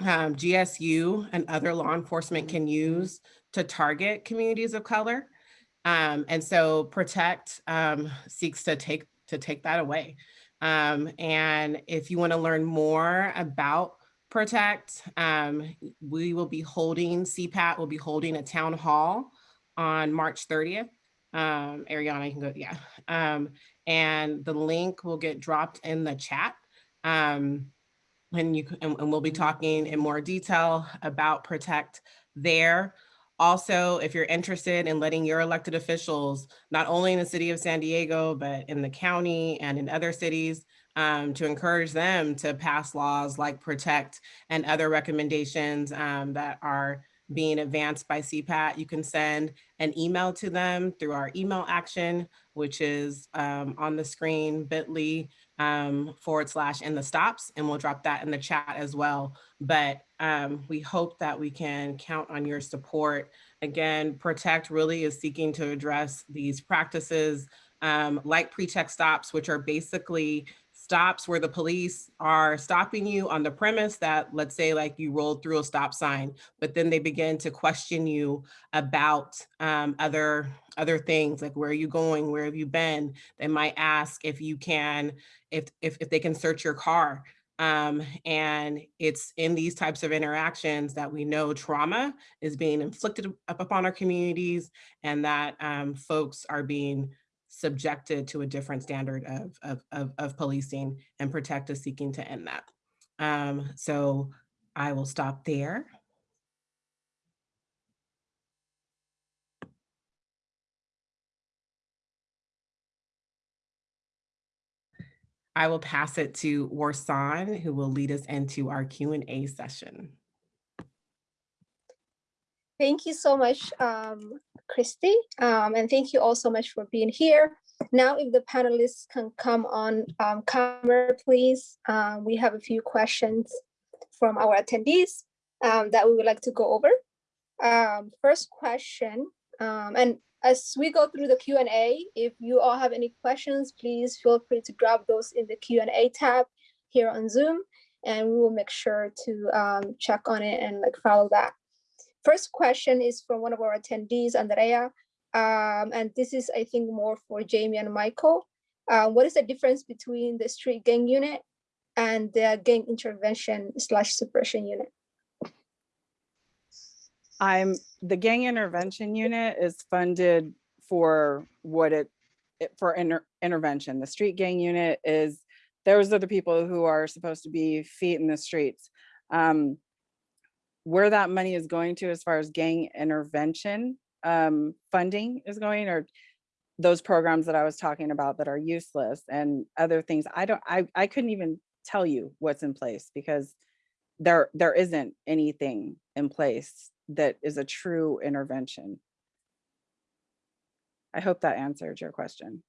um, GSU and other law enforcement can use to target communities of color. Um, and so Protect um, seeks to take to take that away. Um, and if you want to learn more about Protect, um, we will be holding, CPAT will be holding a town hall on March 30th. Um, Ariana, can go, yeah. Um, and the link will get dropped in the chat. And you and, and we'll be talking in more detail about Protect there. Also, if you're interested in letting your elected officials, not only in the city of San Diego, but in the county and in other cities, um, to encourage them to pass laws like Protect and other recommendations um, that are being advanced by CPAT, you can send an email to them through our email action, which is um, on the screen, bit.ly um, forward slash in the stops, and we'll drop that in the chat as well. But um, we hope that we can count on your support. Again, Protect really is seeking to address these practices um, like pretext stops, which are basically stops where the police are stopping you on the premise that let's say like you rolled through a stop sign, but then they begin to question you about um, other other things like where are you going, where have you been? They might ask if you can, if if, if they can search your car. Um, and it's in these types of interactions that we know trauma is being inflicted up upon our communities and that um, folks are being subjected to a different standard of, of, of, of policing and protect is seeking to end that. Um, so I will stop there. I will pass it to Warsan, who will lead us into our Q&A session. Thank you so much, um, Christy, um, and thank you all so much for being here. Now, if the panelists can come on um, camera, please. Um, we have a few questions from our attendees um, that we would like to go over. Um, first question, and as we go through the Q&A, if you all have any questions, please feel free to drop those in the Q&A tab here on Zoom, and we will make sure to check on it and like follow that. First question is from one of our attendees, Andrea. Um, and this is, I think, more for Jamie and Michael. Uh, what is the difference between the street gang unit and the gang intervention slash suppression unit? I'm the gang intervention unit is funded for what it, it for inter, intervention. The street gang unit is those are the people who are supposed to be feet in the streets. Um, where that money is going to as far as gang intervention um, funding is going or those programs that I was talking about that are useless and other things. I don't, I, I couldn't even tell you what's in place because there, there isn't anything in place that is a true intervention. I hope that answered your question.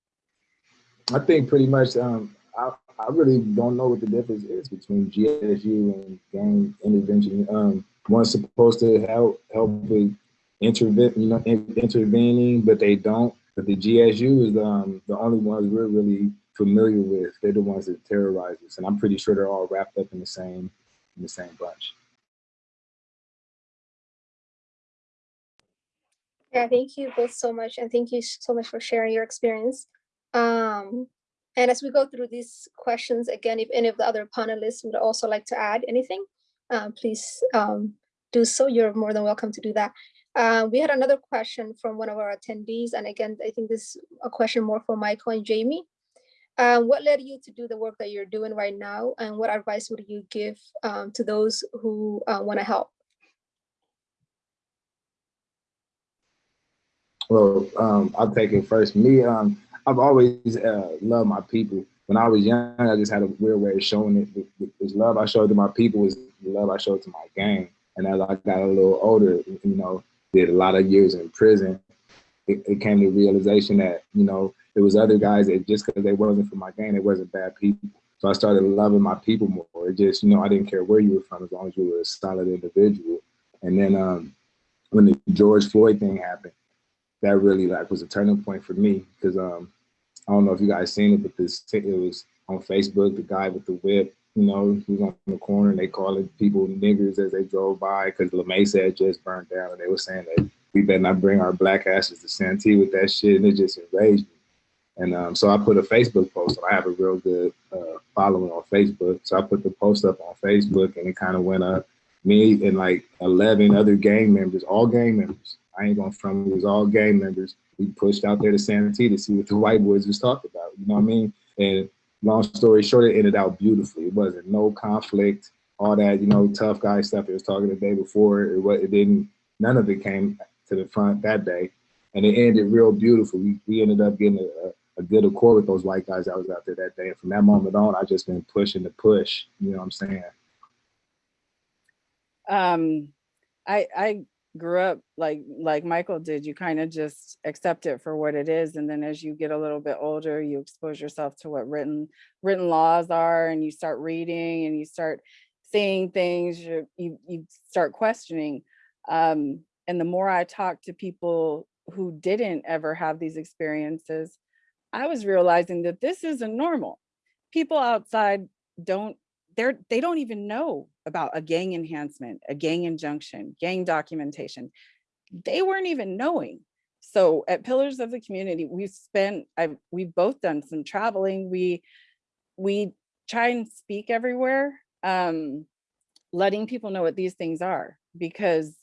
I think pretty much, um, I, I really don't know what the difference is between GSU and gang intervention. Um, one's supposed to help help with intervene, you know, in, intervening, but they don't. But the GSU is um, the only ones we're really familiar with. They're the ones that terrorize us, and I'm pretty sure they're all wrapped up in the same in the same bunch. Yeah, thank you both so much, and thank you so much for sharing your experience. Um, and as we go through these questions, again, if any of the other panelists would also like to add anything, um, please um, do so. You're more than welcome to do that. Uh, we had another question from one of our attendees. And again, I think this is a question more for Michael and Jamie. Uh, what led you to do the work that you're doing right now? And what advice would you give um, to those who uh, want to help? Well, um, I'll take it first. Me, um, I've always uh, loved my people. When I was young, I just had a weird way of showing it. The love I showed to my people was the love I showed to my gang. And as I got a little older, you know, did a lot of years in prison. it, it came to realization that, you know, there was other guys that just because they wasn't from my gang, they wasn't bad people. So I started loving my people more. It just, you know, I didn't care where you were from as long as you were a solid individual. And then um, when the George Floyd thing happened, that really like was a turning point for me because um, I don't know if you guys seen it, but this it was on Facebook, the guy with the whip, you know, he was on the corner and they calling people niggers as they drove by because La Mesa had just burned down and they were saying that we better not bring our black asses to Santee with that shit. And it just enraged me. And um, so I put a Facebook post. I have a real good uh, following on Facebook. So I put the post up on Facebook and it kind of went up. Me and like 11 other gang members, all gang members. I ain't gonna front it was all gang members. We pushed out there to Santee to see what the white boys was talking about. You know what I mean? And long story short, it ended out beautifully. It wasn't no conflict, all that, you know, tough guy stuff it was talking the day before. It, was, it didn't, none of it came to the front that day. And it ended real beautiful. We, we ended up getting a, a good accord with those white guys that was out there that day. And from that moment on, I just been pushing the push. You know what I'm saying? Um, I I grew up like like Michael did. You kind of just accept it for what it is, and then as you get a little bit older, you expose yourself to what written written laws are, and you start reading, and you start seeing things. You you, start questioning. Um, and the more I talk to people who didn't ever have these experiences, I was realizing that this isn't normal. People outside don't they're they don't even know about a gang enhancement, a gang injunction, gang documentation. They weren't even knowing. So at Pillars of the Community, we've spent I've we've both done some traveling. We we try and speak everywhere, um, letting people know what these things are because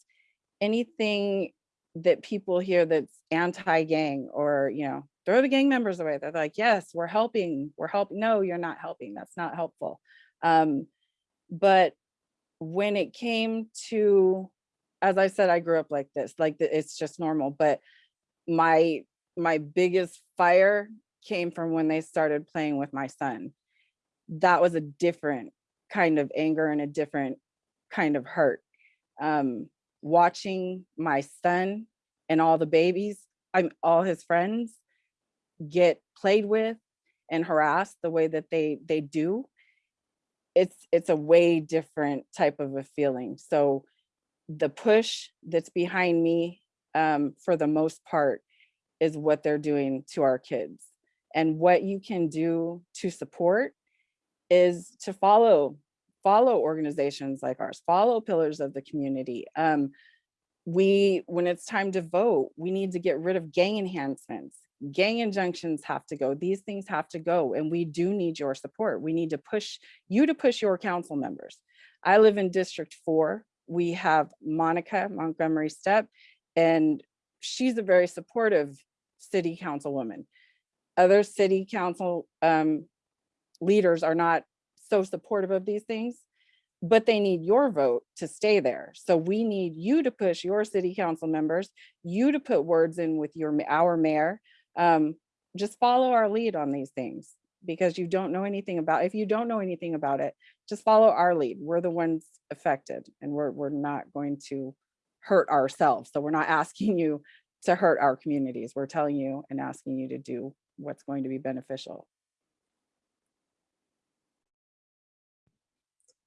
anything that people hear that's anti-gang or you know throw the gang members away they're like yes we're helping we're helping no you're not helping that's not helpful um, but when it came to, as I said, I grew up like this, like the, it's just normal. But my my biggest fire came from when they started playing with my son. That was a different kind of anger and a different kind of hurt. Um, watching my son and all the babies, I'm all his friends get played with and harassed the way that they they do it's it's a way different type of a feeling. So the push that's behind me um, for the most part is what they're doing to our kids. And what you can do to support is to follow follow organizations like ours, follow pillars of the community. Um, we, when it's time to vote, we need to get rid of gang enhancements gang injunctions have to go these things have to go and we do need your support. We need to push you to push your council members. I live in district four. We have Monica Montgomery Steppe and she's a very supportive city councilwoman. Other city council um, leaders are not so supportive of these things but they need your vote to stay there. So we need you to push your city council members, you to put words in with your our mayor, um, just follow our lead on these things because you don't know anything about, if you don't know anything about it, just follow our lead. We're the ones affected and we're, we're not going to hurt ourselves. So we're not asking you to hurt our communities. We're telling you and asking you to do what's going to be beneficial.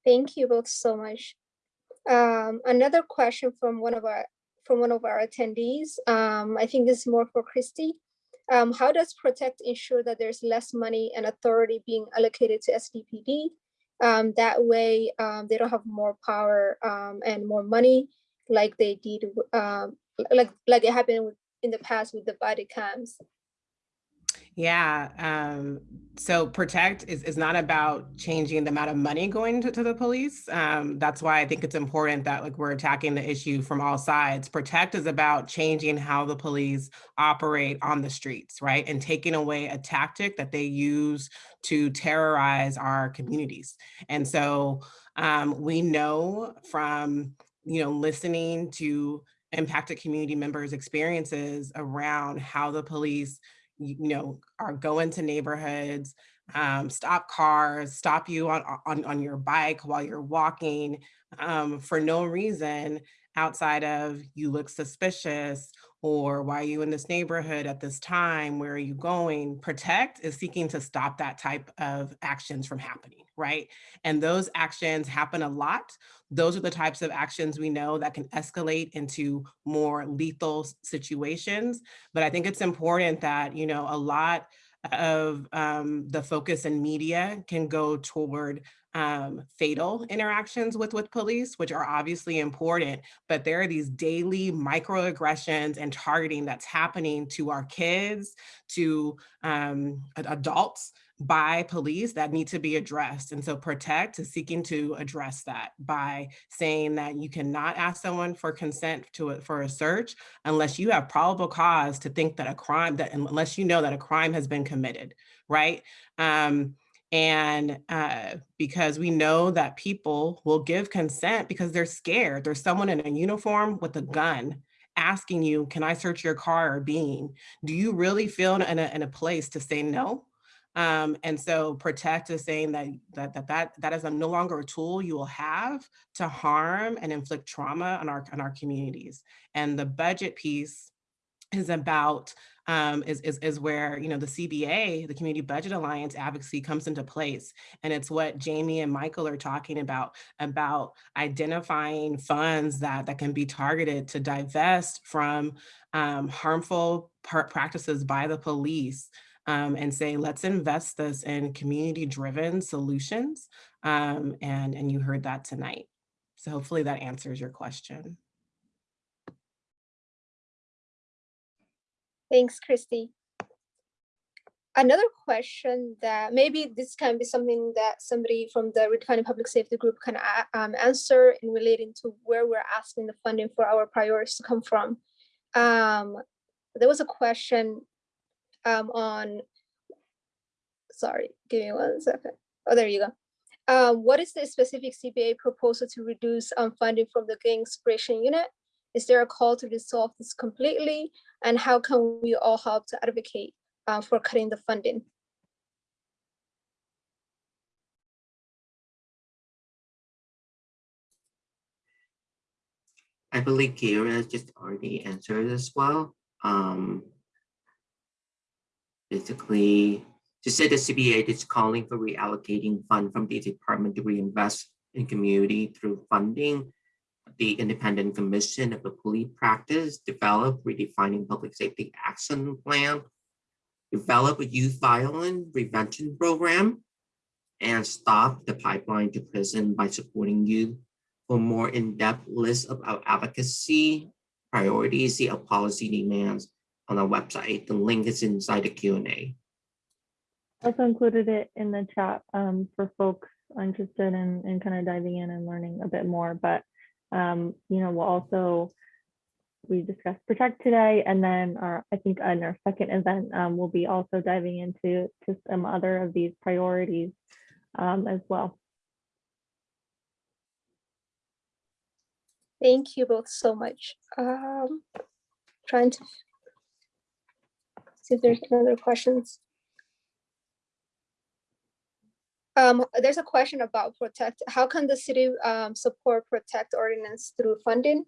Thank you both so much. Um, another question from one of our from one of our attendees. Um, I think this is more for Christy. Um, how does Protect ensure that there's less money and authority being allocated to SDPD? Um, that way um, they don't have more power um, and more money like they did, um, like, like it happened in the past with the body cams. Yeah. Um, so protect is, is not about changing the amount of money going to, to the police. Um, that's why I think it's important that like we're attacking the issue from all sides. Protect is about changing how the police operate on the streets, right? And taking away a tactic that they use to terrorize our communities. And so um, we know from, you know, listening to impacted community members' experiences around how the police you know, are going to neighborhoods, um, stop cars, stop you on, on, on your bike while you're walking um, for no reason outside of you look suspicious or why are you in this neighborhood at this time? Where are you going? Protect is seeking to stop that type of actions from happening, right? And those actions happen a lot. Those are the types of actions we know that can escalate into more lethal situations. But I think it's important that, you know, a lot of um, the focus in media can go toward um, fatal interactions with, with police, which are obviously important, but there are these daily microaggressions and targeting that's happening to our kids, to um, adults by police that need to be addressed. And so Protect is seeking to address that by saying that you cannot ask someone for consent to a, for a search unless you have probable cause to think that a crime, that unless you know that a crime has been committed, right? Um, and uh, because we know that people will give consent because they're scared. There's someone in a uniform with a gun asking you, can I search your car or being? Do you really feel in a, in a place to say no? Um, and so protect is saying that, that that that that is a, no longer a tool you will have to harm and inflict trauma on our on our communities. And the budget piece is about um, is, is, is where, you know, the CBA, the Community Budget Alliance advocacy comes into place. And it's what Jamie and Michael are talking about, about identifying funds that, that can be targeted to divest from um, harmful practices by the police um, and say, let's invest this in community-driven solutions. Um, and, and you heard that tonight. So hopefully that answers your question. Thanks, Christy. Another question that maybe this can be something that somebody from the redefining public safety group can um, answer in relating to where we're asking the funding for our priorities to come from. Um, there was a question um, on, sorry, give me one second. Oh, there you go. Um, what is the specific CBA proposal to reduce um, funding from the gang suppression unit? Is there a call to resolve this completely? And how can we all help to advocate uh, for cutting the funding? I believe Kira has just already answered as well. Um, basically, to say the CBA is calling for reallocating fund from the department to reinvest in community through funding the independent commission of the police practice, develop redefining public safety action plan, develop a youth violence prevention program, and stop the pipeline to prison by supporting youth. For more in-depth list of our advocacy priorities, our policy demands on our website. The link is inside the Q and A. Also included it in the chat um, for folks interested in, in kind of diving in and learning a bit more. But, um, you know, we'll also, we discussed Protect today, and then our, I think in our second event, um, we'll be also diving into to some other of these priorities um, as well. Thank you both so much. Um, trying to see if there's other questions. Um, there's a question about protect. How can the city um, support protect ordinance through funding?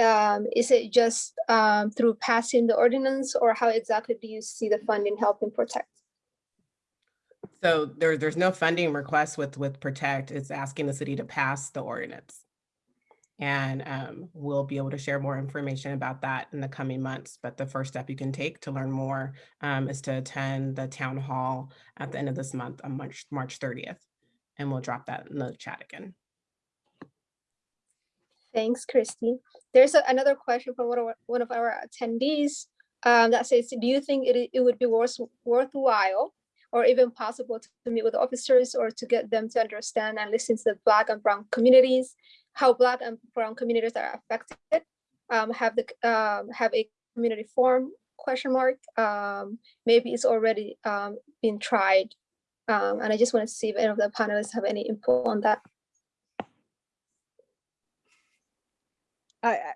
Um, is it just um, through passing the ordinance or how exactly do you see the funding helping protect? So there, there's no funding request with, with Protect. It's asking the city to pass the ordinance. And um, we'll be able to share more information about that in the coming months. But the first step you can take to learn more um, is to attend the town hall at the end of this month on March, March 30th. And we'll drop that in the chat again. Thanks, Christy. There's a- another question from one of our, one of our attendees um, that says, do you think it, it would be worth, worthwhile or even possible to meet with officers or to get them to understand and listen to the Black and Brown communities, how Black and Brown communities are affected? Um, have the um, have a community forum question mark? Um, maybe it's already um, been tried. Um, and I just want to see if any of the panelists have any input on that. I-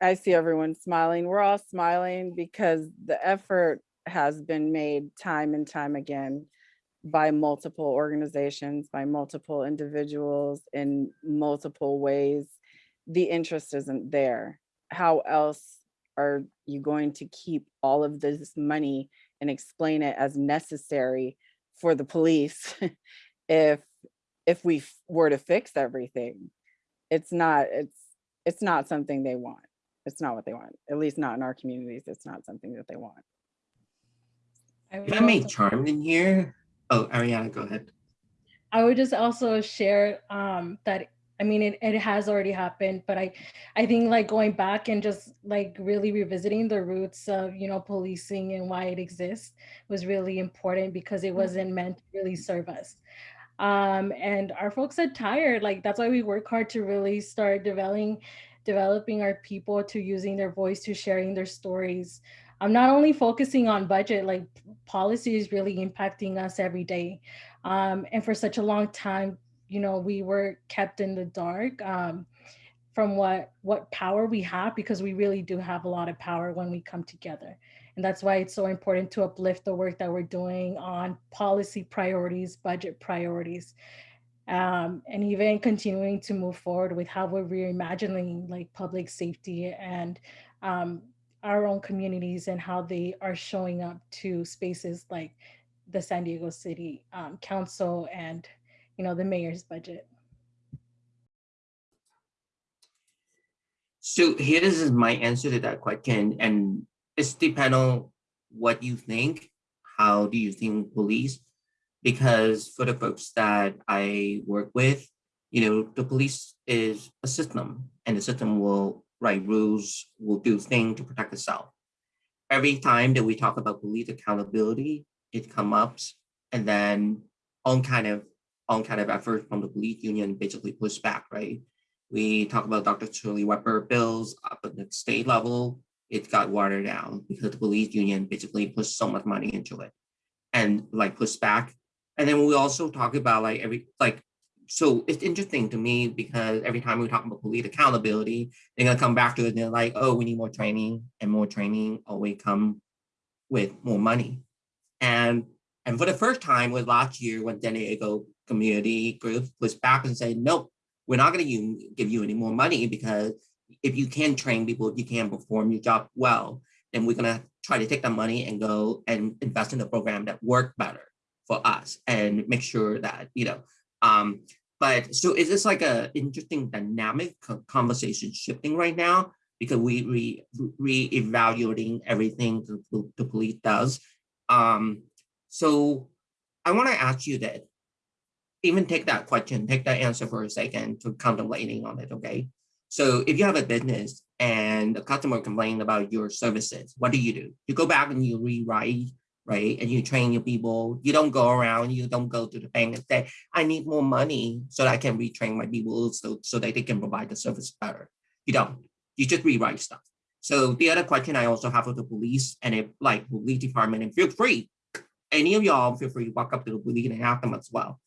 I see everyone smiling. We're all smiling because the effort has been made time and time again by multiple organizations, by multiple individuals in multiple ways. The interest isn't there. How else are you going to keep all of this money and explain it as necessary for the police if if we were to fix everything? It's not, it's, it's not something they want. It's not what they want, at least not in our communities. It's not something that they want. If I may chime in here, oh, Ariana, go ahead. I would just also share um, that, I mean, it, it has already happened, but I, I think like going back and just like really revisiting the roots of, you know, policing and why it exists was really important because it wasn't meant to really serve us. Um, and our folks are tired, like that's why we work hard to really start developing, developing our people to using their voice, to sharing their stories. I'm not only focusing on budget, like policy is really impacting us every day. Um, and for such a long time, you know, we were kept in the dark um, from what what power we have because we really do have a lot of power when we come together. And that's why it's so important to uplift the work that we're doing on policy priorities, budget priorities, um, and even continuing to move forward with how we're reimagining like public safety and um, our own communities and how they are showing up to spaces like the San Diego City um, Council and, you know, the mayor's budget. So here is my answer to that question, and it's depend on what you think. How do you think police? Because for the folks that I work with, you know, the police is a system, and the system will write rules, will do things to protect itself. Every time that we talk about police accountability, it comes up, and then on kind of on kind of effort from the police union basically push back, right? We talk about Dr. Shirley Weber bills up at the state level, it got watered down because the police union basically pushed so much money into it and like pushed back. And then we also talk about like every like so it's interesting to me because every time we talk about police accountability, they're gonna come back to it and they're like, oh, we need more training and more training always come with more money. And and for the first time was last year when San Diego community group was back and said, nope, we're not gonna give you any more money because if you can train people, if you can perform your job well, then we're gonna try to take that money and go and invest in a program that work better for us and make sure that, you know, um, but so is this like a interesting dynamic conversation shifting right now because we re re-evaluating everything the, the police does. Um, so I want to ask you that even take that question, take that answer for a second to contemplating on it, okay? So if you have a business and a customer complained about your services, what do you do? You go back and you rewrite, right? And you train your people. You don't go around, you don't go to the bank and say, I need more money so that I can retrain my people so, so that they can provide the service better. You don't, you just rewrite stuff. So the other question I also have for the police and if like police department and feel free, any of y'all feel free to walk up to the police and ask them as well.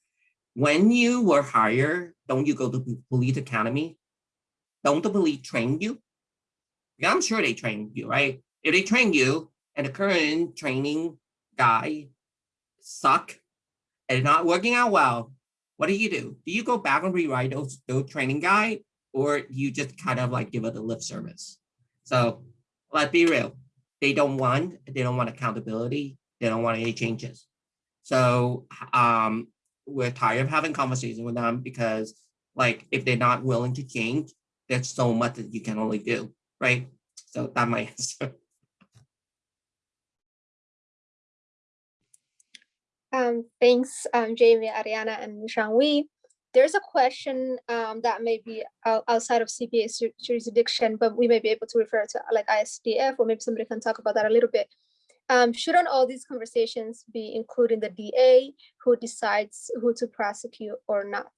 When you were hired, don't you go to the police academy? Don't the police train you? Yeah, I'm sure they train you, right? If they train you and the current training guy suck and not working out well, what do you do? Do you go back and rewrite those, those training guide or you just kind of like give it a lip service? So let's be real. They don't want, they don't want accountability. They don't want any changes. So um, we're tired of having conversations with them because like if they're not willing to change, there's so much that you can only do, right? So that my answer. Um, thanks, um, Jamie, Ariana, and Jean-Louis. There's a question um, that may be outside of CPA jurisdiction, but we may be able to refer to like ISDF, or maybe somebody can talk about that a little bit. Um, shouldn't all these conversations be including the DA who decides who to prosecute or not?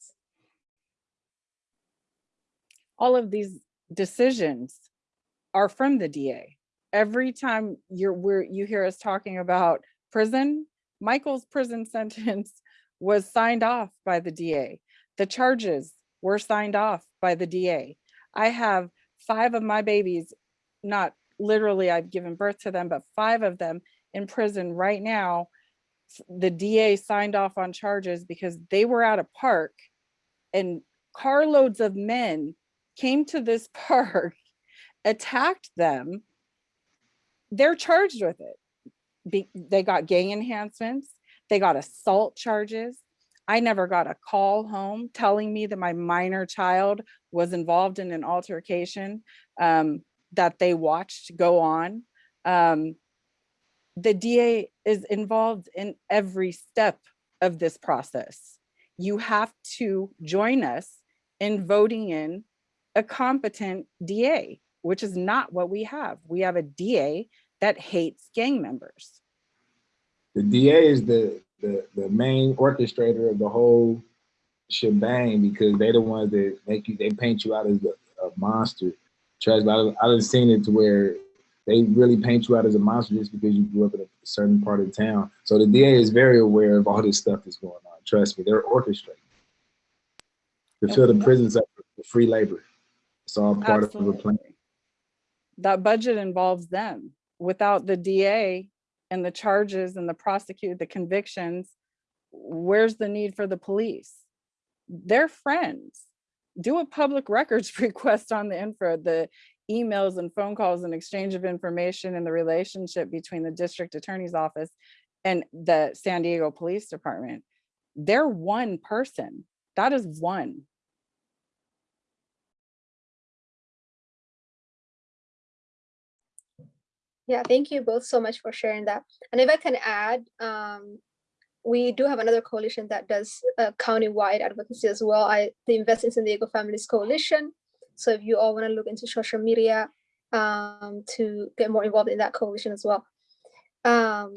all of these decisions are from the DA. Every time you're you hear us talking about prison, Michael's prison sentence was signed off by the DA. The charges were signed off by the DA. I have five of my babies, not literally I've given birth to them, but five of them in prison right now. The DA signed off on charges because they were at a park and carloads of men came to this park, attacked them, they're charged with it. Be, they got gang enhancements, they got assault charges. I never got a call home telling me that my minor child was involved in an altercation um, that they watched go on. Um, the DA is involved in every step of this process. You have to join us in voting in a competent DA, which is not what we have. We have a DA that hates gang members. The DA is the, the, the main orchestrator of the whole shebang because they're the ones that make you, they paint you out as a, a monster. Trust me, I, I've seen it to where they really paint you out as a monster just because you grew up in a certain part of town. So the DA is very aware of all this stuff that's going on. Trust me, they're orchestrating to fill the prisons up with free labor. It's all part of the plan. That budget involves them. Without the DA and the charges and the prosecute, the convictions, where's the need for the police? They're friends. Do a public records request on the info, the emails and phone calls and exchange of information and the relationship between the district attorney's office and the San Diego Police Department. They're one person. That is one. Yeah, thank you both so much for sharing that. And if I can add, um, we do have another coalition that does uh, county-wide advocacy as well. I the Invest in San Diego Families Coalition. So if you all want to look into social media um, to get more involved in that coalition as well. Um,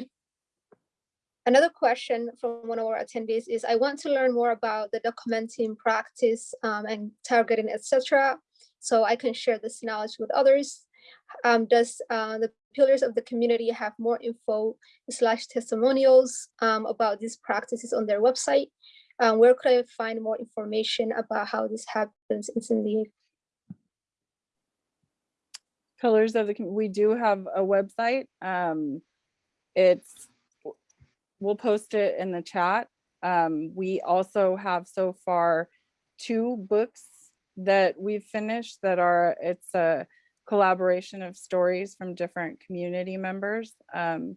another question from one of our attendees is, I want to learn more about the documenting practice um, and targeting, etc. So I can share this knowledge with others. Um, does uh, the pillars of the community have more info slash testimonials um, about these practices on their website? Um, where could I find more information about how this happens in San Diego? Pillars of the, we do have a website. Um, it's, we'll post it in the chat. Um, we also have so far two books that we've finished that are, it's a collaboration of stories from different community members. Um,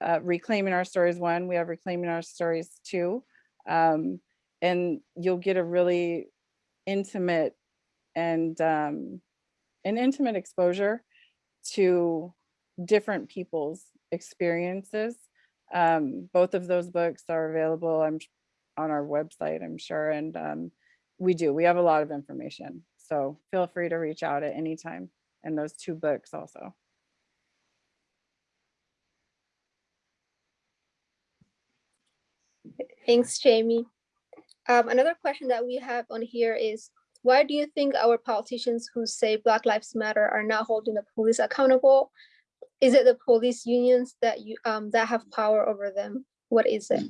uh, Reclaiming Our Stories one, we have Reclaiming Our Stories two. Um, and you'll get a really intimate and um, an intimate exposure to different people's experiences. Um, both of those books are available I'm on our website, I'm sure, and um, we do. We have a lot of information. So feel free to reach out at any time and those two books also. Thanks, Jamie. Um, another question that we have on here is, why do you think our politicians who say Black Lives Matter are not holding the police accountable? Is it the police unions that you um, that have power over them? What is it?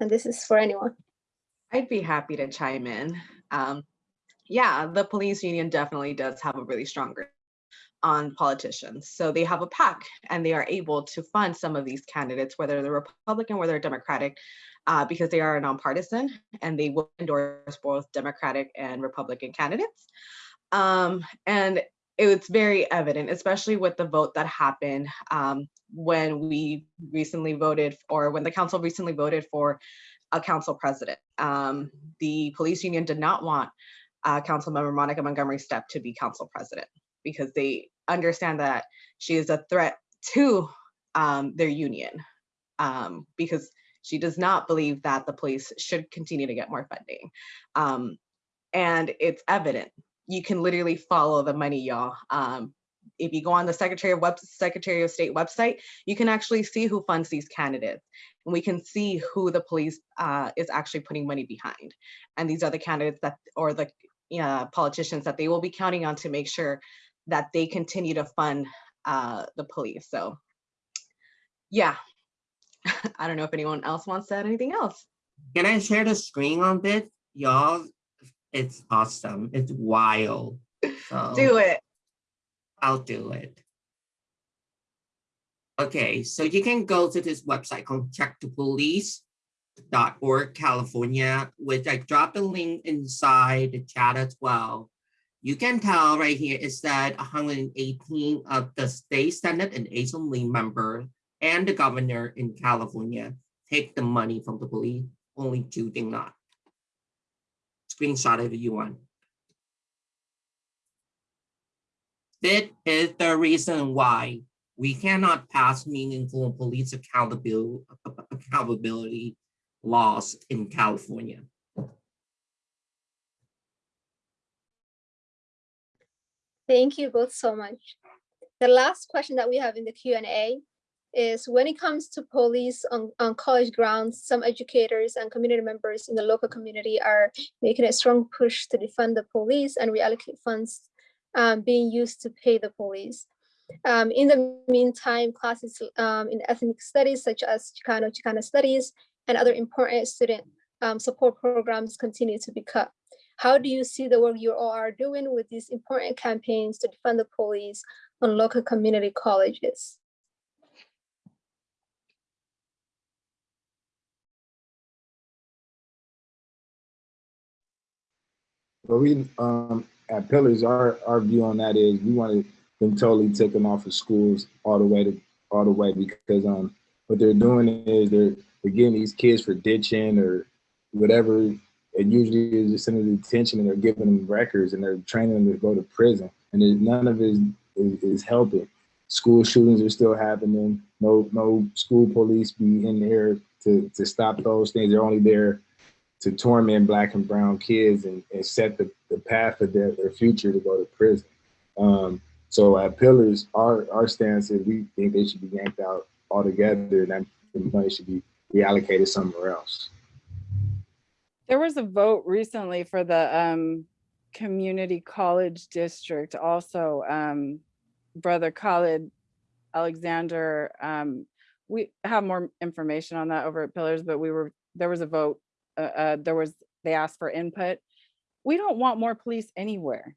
And this is for anyone. I'd be happy to chime in. Um, yeah, the police union definitely does have a really strong grip on politicians. So they have a PAC and they are able to fund some of these candidates, whether they're Republican, whether they're Democratic, uh, because they are nonpartisan and they will endorse both Democratic and Republican candidates. Um, and it's very evident, especially with the vote that happened um, when we recently voted or when the council recently voted for a council president. Um, the police union did not want uh, Councilmember Monica Montgomery Steppe to be council president because they understand that she is a threat to um, their union um, because she does not believe that the police should continue to get more funding. Um, and it's evident. You can literally follow the money, y'all. Um, if you go on the Secretary of Web Secretary of State website, you can actually see who funds these candidates. And we can see who the police uh, is actually putting money behind. And these are the candidates that, or the uh, politicians that they will be counting on to make sure that they continue to fund uh, the police. So yeah, I don't know if anyone else wants to add anything else. Can I share the screen on bit? Y'all, it's awesome. It's wild. So Do it. I'll do it. Okay, so you can go to this website called checkthepolice.org California, which I dropped a link inside the chat as well. you can tell right here is that 118 of the state senate and assembly member and the governor in California take the money from the police, only two did not. Screenshot if you want. This is the reason why we cannot pass meaningful police accountability laws in California. Thank you both so much. The last question that we have in the Q and A is when it comes to police on, on college grounds, some educators and community members in the local community are making a strong push to defund the police and reallocate funds um, being used to pay the police. Um, in the meantime, classes um, in ethnic studies such as Chicano, Chicana studies and other important student um, support programs continue to be cut. How do you see the work you all are doing with these important campaigns to defund the police on local community colleges? But we, um, at Pillars, our, our view on that is we want them totally taken off of schools all the way to, all the way because, um, what they're doing is they're, they're getting these kids for ditching or whatever. and usually is just in detention and they're giving them records and they're training them to go to prison. And none of it is, is, is helping. School shootings are still happening. No, no school police be in there to, to stop those things. They're only there to torment black and brown kids and, and set the, the path of their, their future to go to prison. Um, so at Pillars, our, our stance is we think they should be yanked out altogether and that money should be reallocated somewhere else. There was a vote recently for the um, community college district also. Um, Brother Khalid Alexander, um, we have more information on that over at Pillars, but we were, there was a vote, uh, uh, there was, they asked for input. We don't want more police anywhere.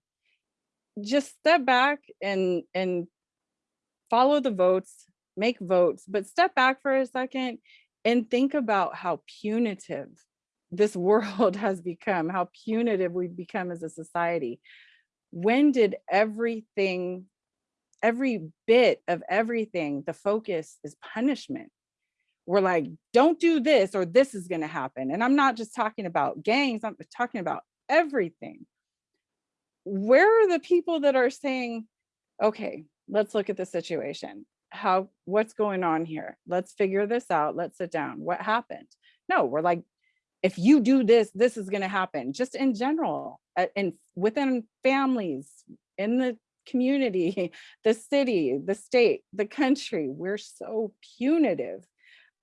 Just step back and, and follow the votes, make votes, but step back for a second and think about how punitive this world has become, how punitive we've become as a society. When did everything, every bit of everything, the focus is punishment? We're like, don't do this or this is gonna happen. And I'm not just talking about gangs, I'm talking about everything. Where are the people that are saying, okay, let's look at the situation. How, what's going on here? Let's figure this out. Let's sit down. What happened? No, we're like, if you do this, this is going to happen just in general and within families, in the community, the city, the state, the country, we're so punitive.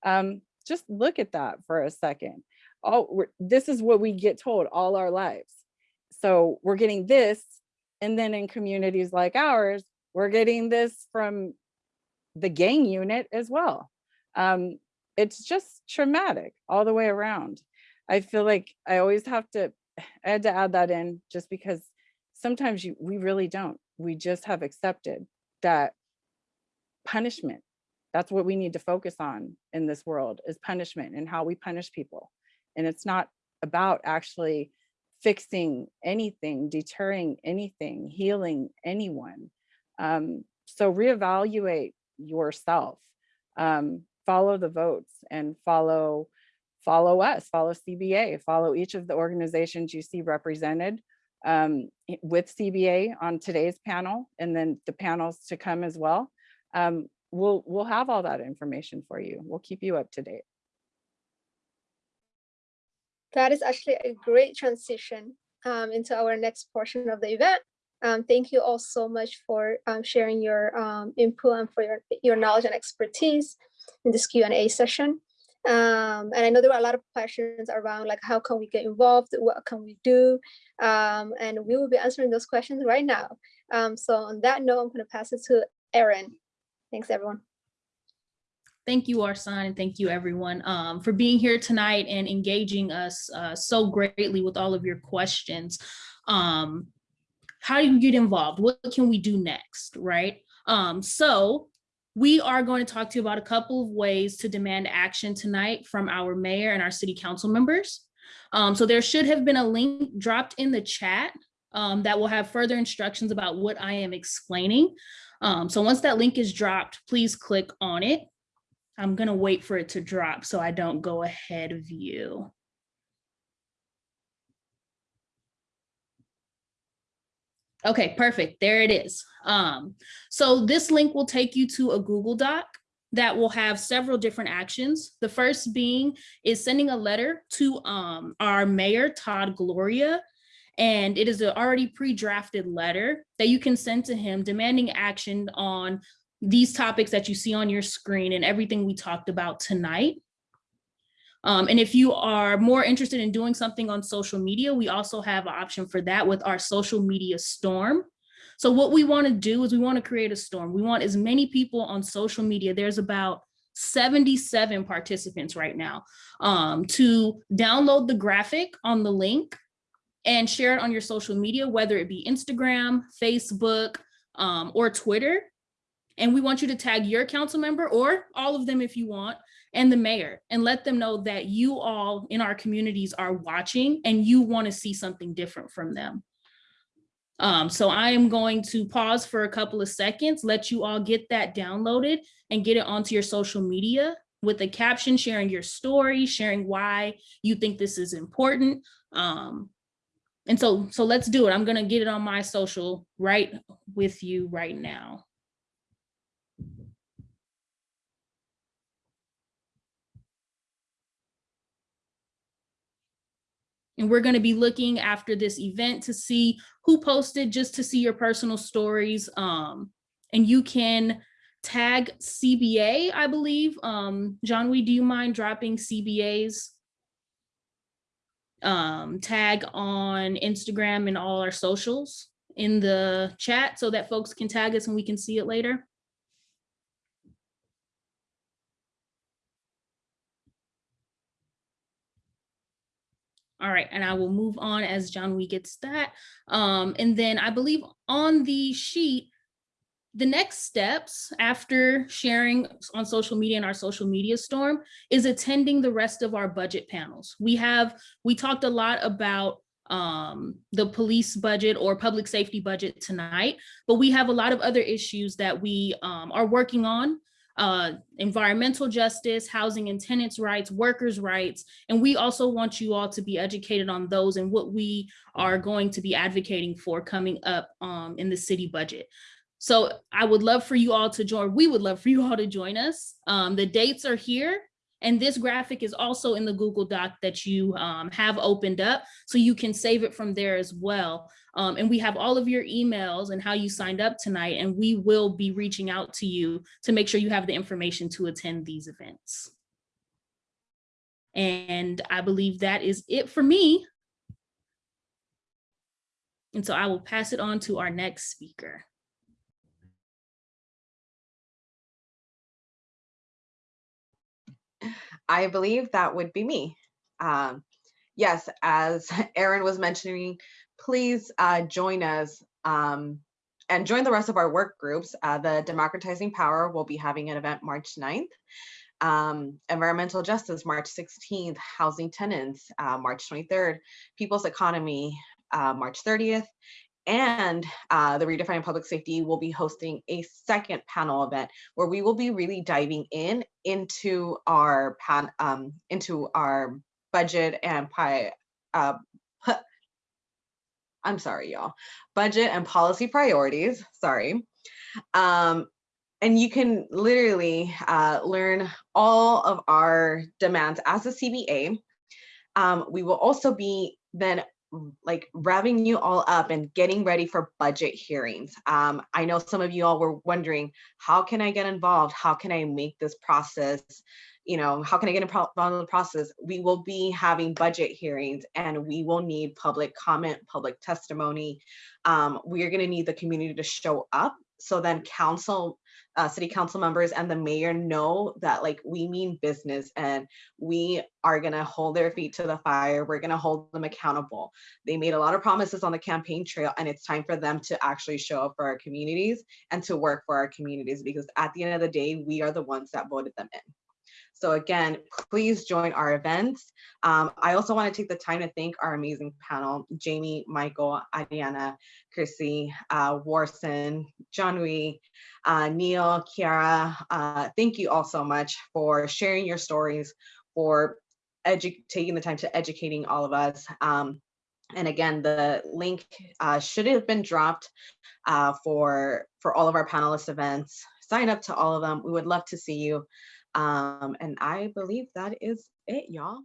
Um, just look at that for a second. We're, this is what we get told all our lives. So we're getting this. And then in communities like ours, we're getting this from the gang unit as well. Um, it's just traumatic all the way around. I feel like I always have to, I had to add that in just because sometimes you, we really don't. We just have accepted that punishment, that's what we need to focus on in this world is punishment and how we punish people. And it's not about actually fixing anything, deterring anything, healing anyone. Um, so reevaluate yourself, um, follow the votes and follow follow us, follow CBA, follow each of the organizations you see represented um, with CBA on today's panel and then the panels to come as well. Um, we'll, we'll have all that information for you. We'll keep you up to date. That is actually a great transition um, into our next portion of the event. Um, thank you all so much for um, sharing your um, input and for your, your knowledge and expertise in this Q&A session. Um, and I know there were a lot of questions around like, how can we get involved? What can we do? Um, and we will be answering those questions right now. Um, so on that note, I'm gonna pass it to Erin. Thanks, everyone. Thank you, Arsan, and thank you, everyone, um, for being here tonight and engaging us uh, so greatly with all of your questions. Um, how do you get involved? What can we do next, right? Um, so we are going to talk to you about a couple of ways to demand action tonight from our mayor and our city council members. Um, so there should have been a link dropped in the chat um, that will have further instructions about what I am explaining. Um, so once that link is dropped, please click on it. I'm gonna wait for it to drop so I don't go ahead of you. Okay, perfect. There it is. Um, so this link will take you to a Google Doc that will have several different actions. The first being is sending a letter to um, our mayor, Todd Gloria, and it is an already pre-drafted letter that you can send to him demanding action on these topics that you see on your screen and everything we talked about tonight. Um, and if you are more interested in doing something on social media, we also have an option for that with our social media storm. So what we want to do is we want to create a storm. We want as many people on social media. There's about 77 participants right now um, to download the graphic on the link and share it on your social media, whether it be Instagram, Facebook, um, or Twitter. And we want you to tag your council member or all of them if you want, and the mayor, and let them know that you all in our communities are watching and you want to see something different from them. Um, so I am going to pause for a couple of seconds, let you all get that downloaded and get it onto your social media with a caption, sharing your story, sharing why you think this is important. Um, and so, so let's do it. I'm gonna get it on my social right with you right now. And we're going to be looking after this event to see who posted just to see your personal stories. Um, and you can tag CBA, I believe. Um, John, we do you mind dropping CBA's um, tag on Instagram and all our socials in the chat so that folks can tag us and we can see it later? All right, and I will move on as John Wee gets that. Um, and then I believe on the sheet, the next steps after sharing on social media and our social media storm is attending the rest of our budget panels. We have, we talked a lot about um, the police budget or public safety budget tonight, but we have a lot of other issues that we um, are working on uh, environmental justice, housing and tenants rights, workers' rights. And we also want you all to be educated on those and what we are going to be advocating for coming up um, in the city budget. So I would love for you all to join. We would love for you all to join us. Um, the dates are here. And this graphic is also in the Google Doc that you um, have opened up, so you can save it from there as well. Um, and we have all of your emails and how you signed up tonight, and we will be reaching out to you to make sure you have the information to attend these events. And I believe that is it for me. And so I will pass it on to our next speaker. I believe that would be me. Um, yes, as Aaron was mentioning, please uh, join us um, and join the rest of our work groups. Uh, the Democratizing Power will be having an event March 9th. Um, environmental justice, March 16th, housing tenants, uh, March 23rd, people's economy, uh, March 30th, and uh, the Redefining Public Safety will be hosting a second panel event where we will be really diving in into our pan um, into our budget and pi uh, I'm sorry, y'all, budget and policy priorities, sorry. Um, and you can literally uh, learn all of our demands as a CBA. Um, we will also be then like revving you all up and getting ready for budget hearings. Um, I know some of you all were wondering, how can I get involved? How can I make this process, you know, how can I get involved in the process? We will be having budget hearings and we will need public comment, public testimony. Um, we are gonna need the community to show up so then council uh, city council members and the mayor know that like we mean business and we are going to hold their feet to the fire. We're going to hold them accountable. They made a lot of promises on the campaign trail and it's time for them to actually show up for our communities and to work for our communities because at the end of the day, we are the ones that voted them in. So again, please join our events. Um, I also want to take the time to thank our amazing panel, Jamie, Michael, Adiana, Chrissy, uh, Warson, John Rui, uh, Neil, Kiara. Uh, thank you all so much for sharing your stories, for taking the time to educating all of us. Um, and again, the link uh, should have been dropped uh, for, for all of our panelist events. Sign up to all of them. We would love to see you. Um, and I believe that is it, y'all.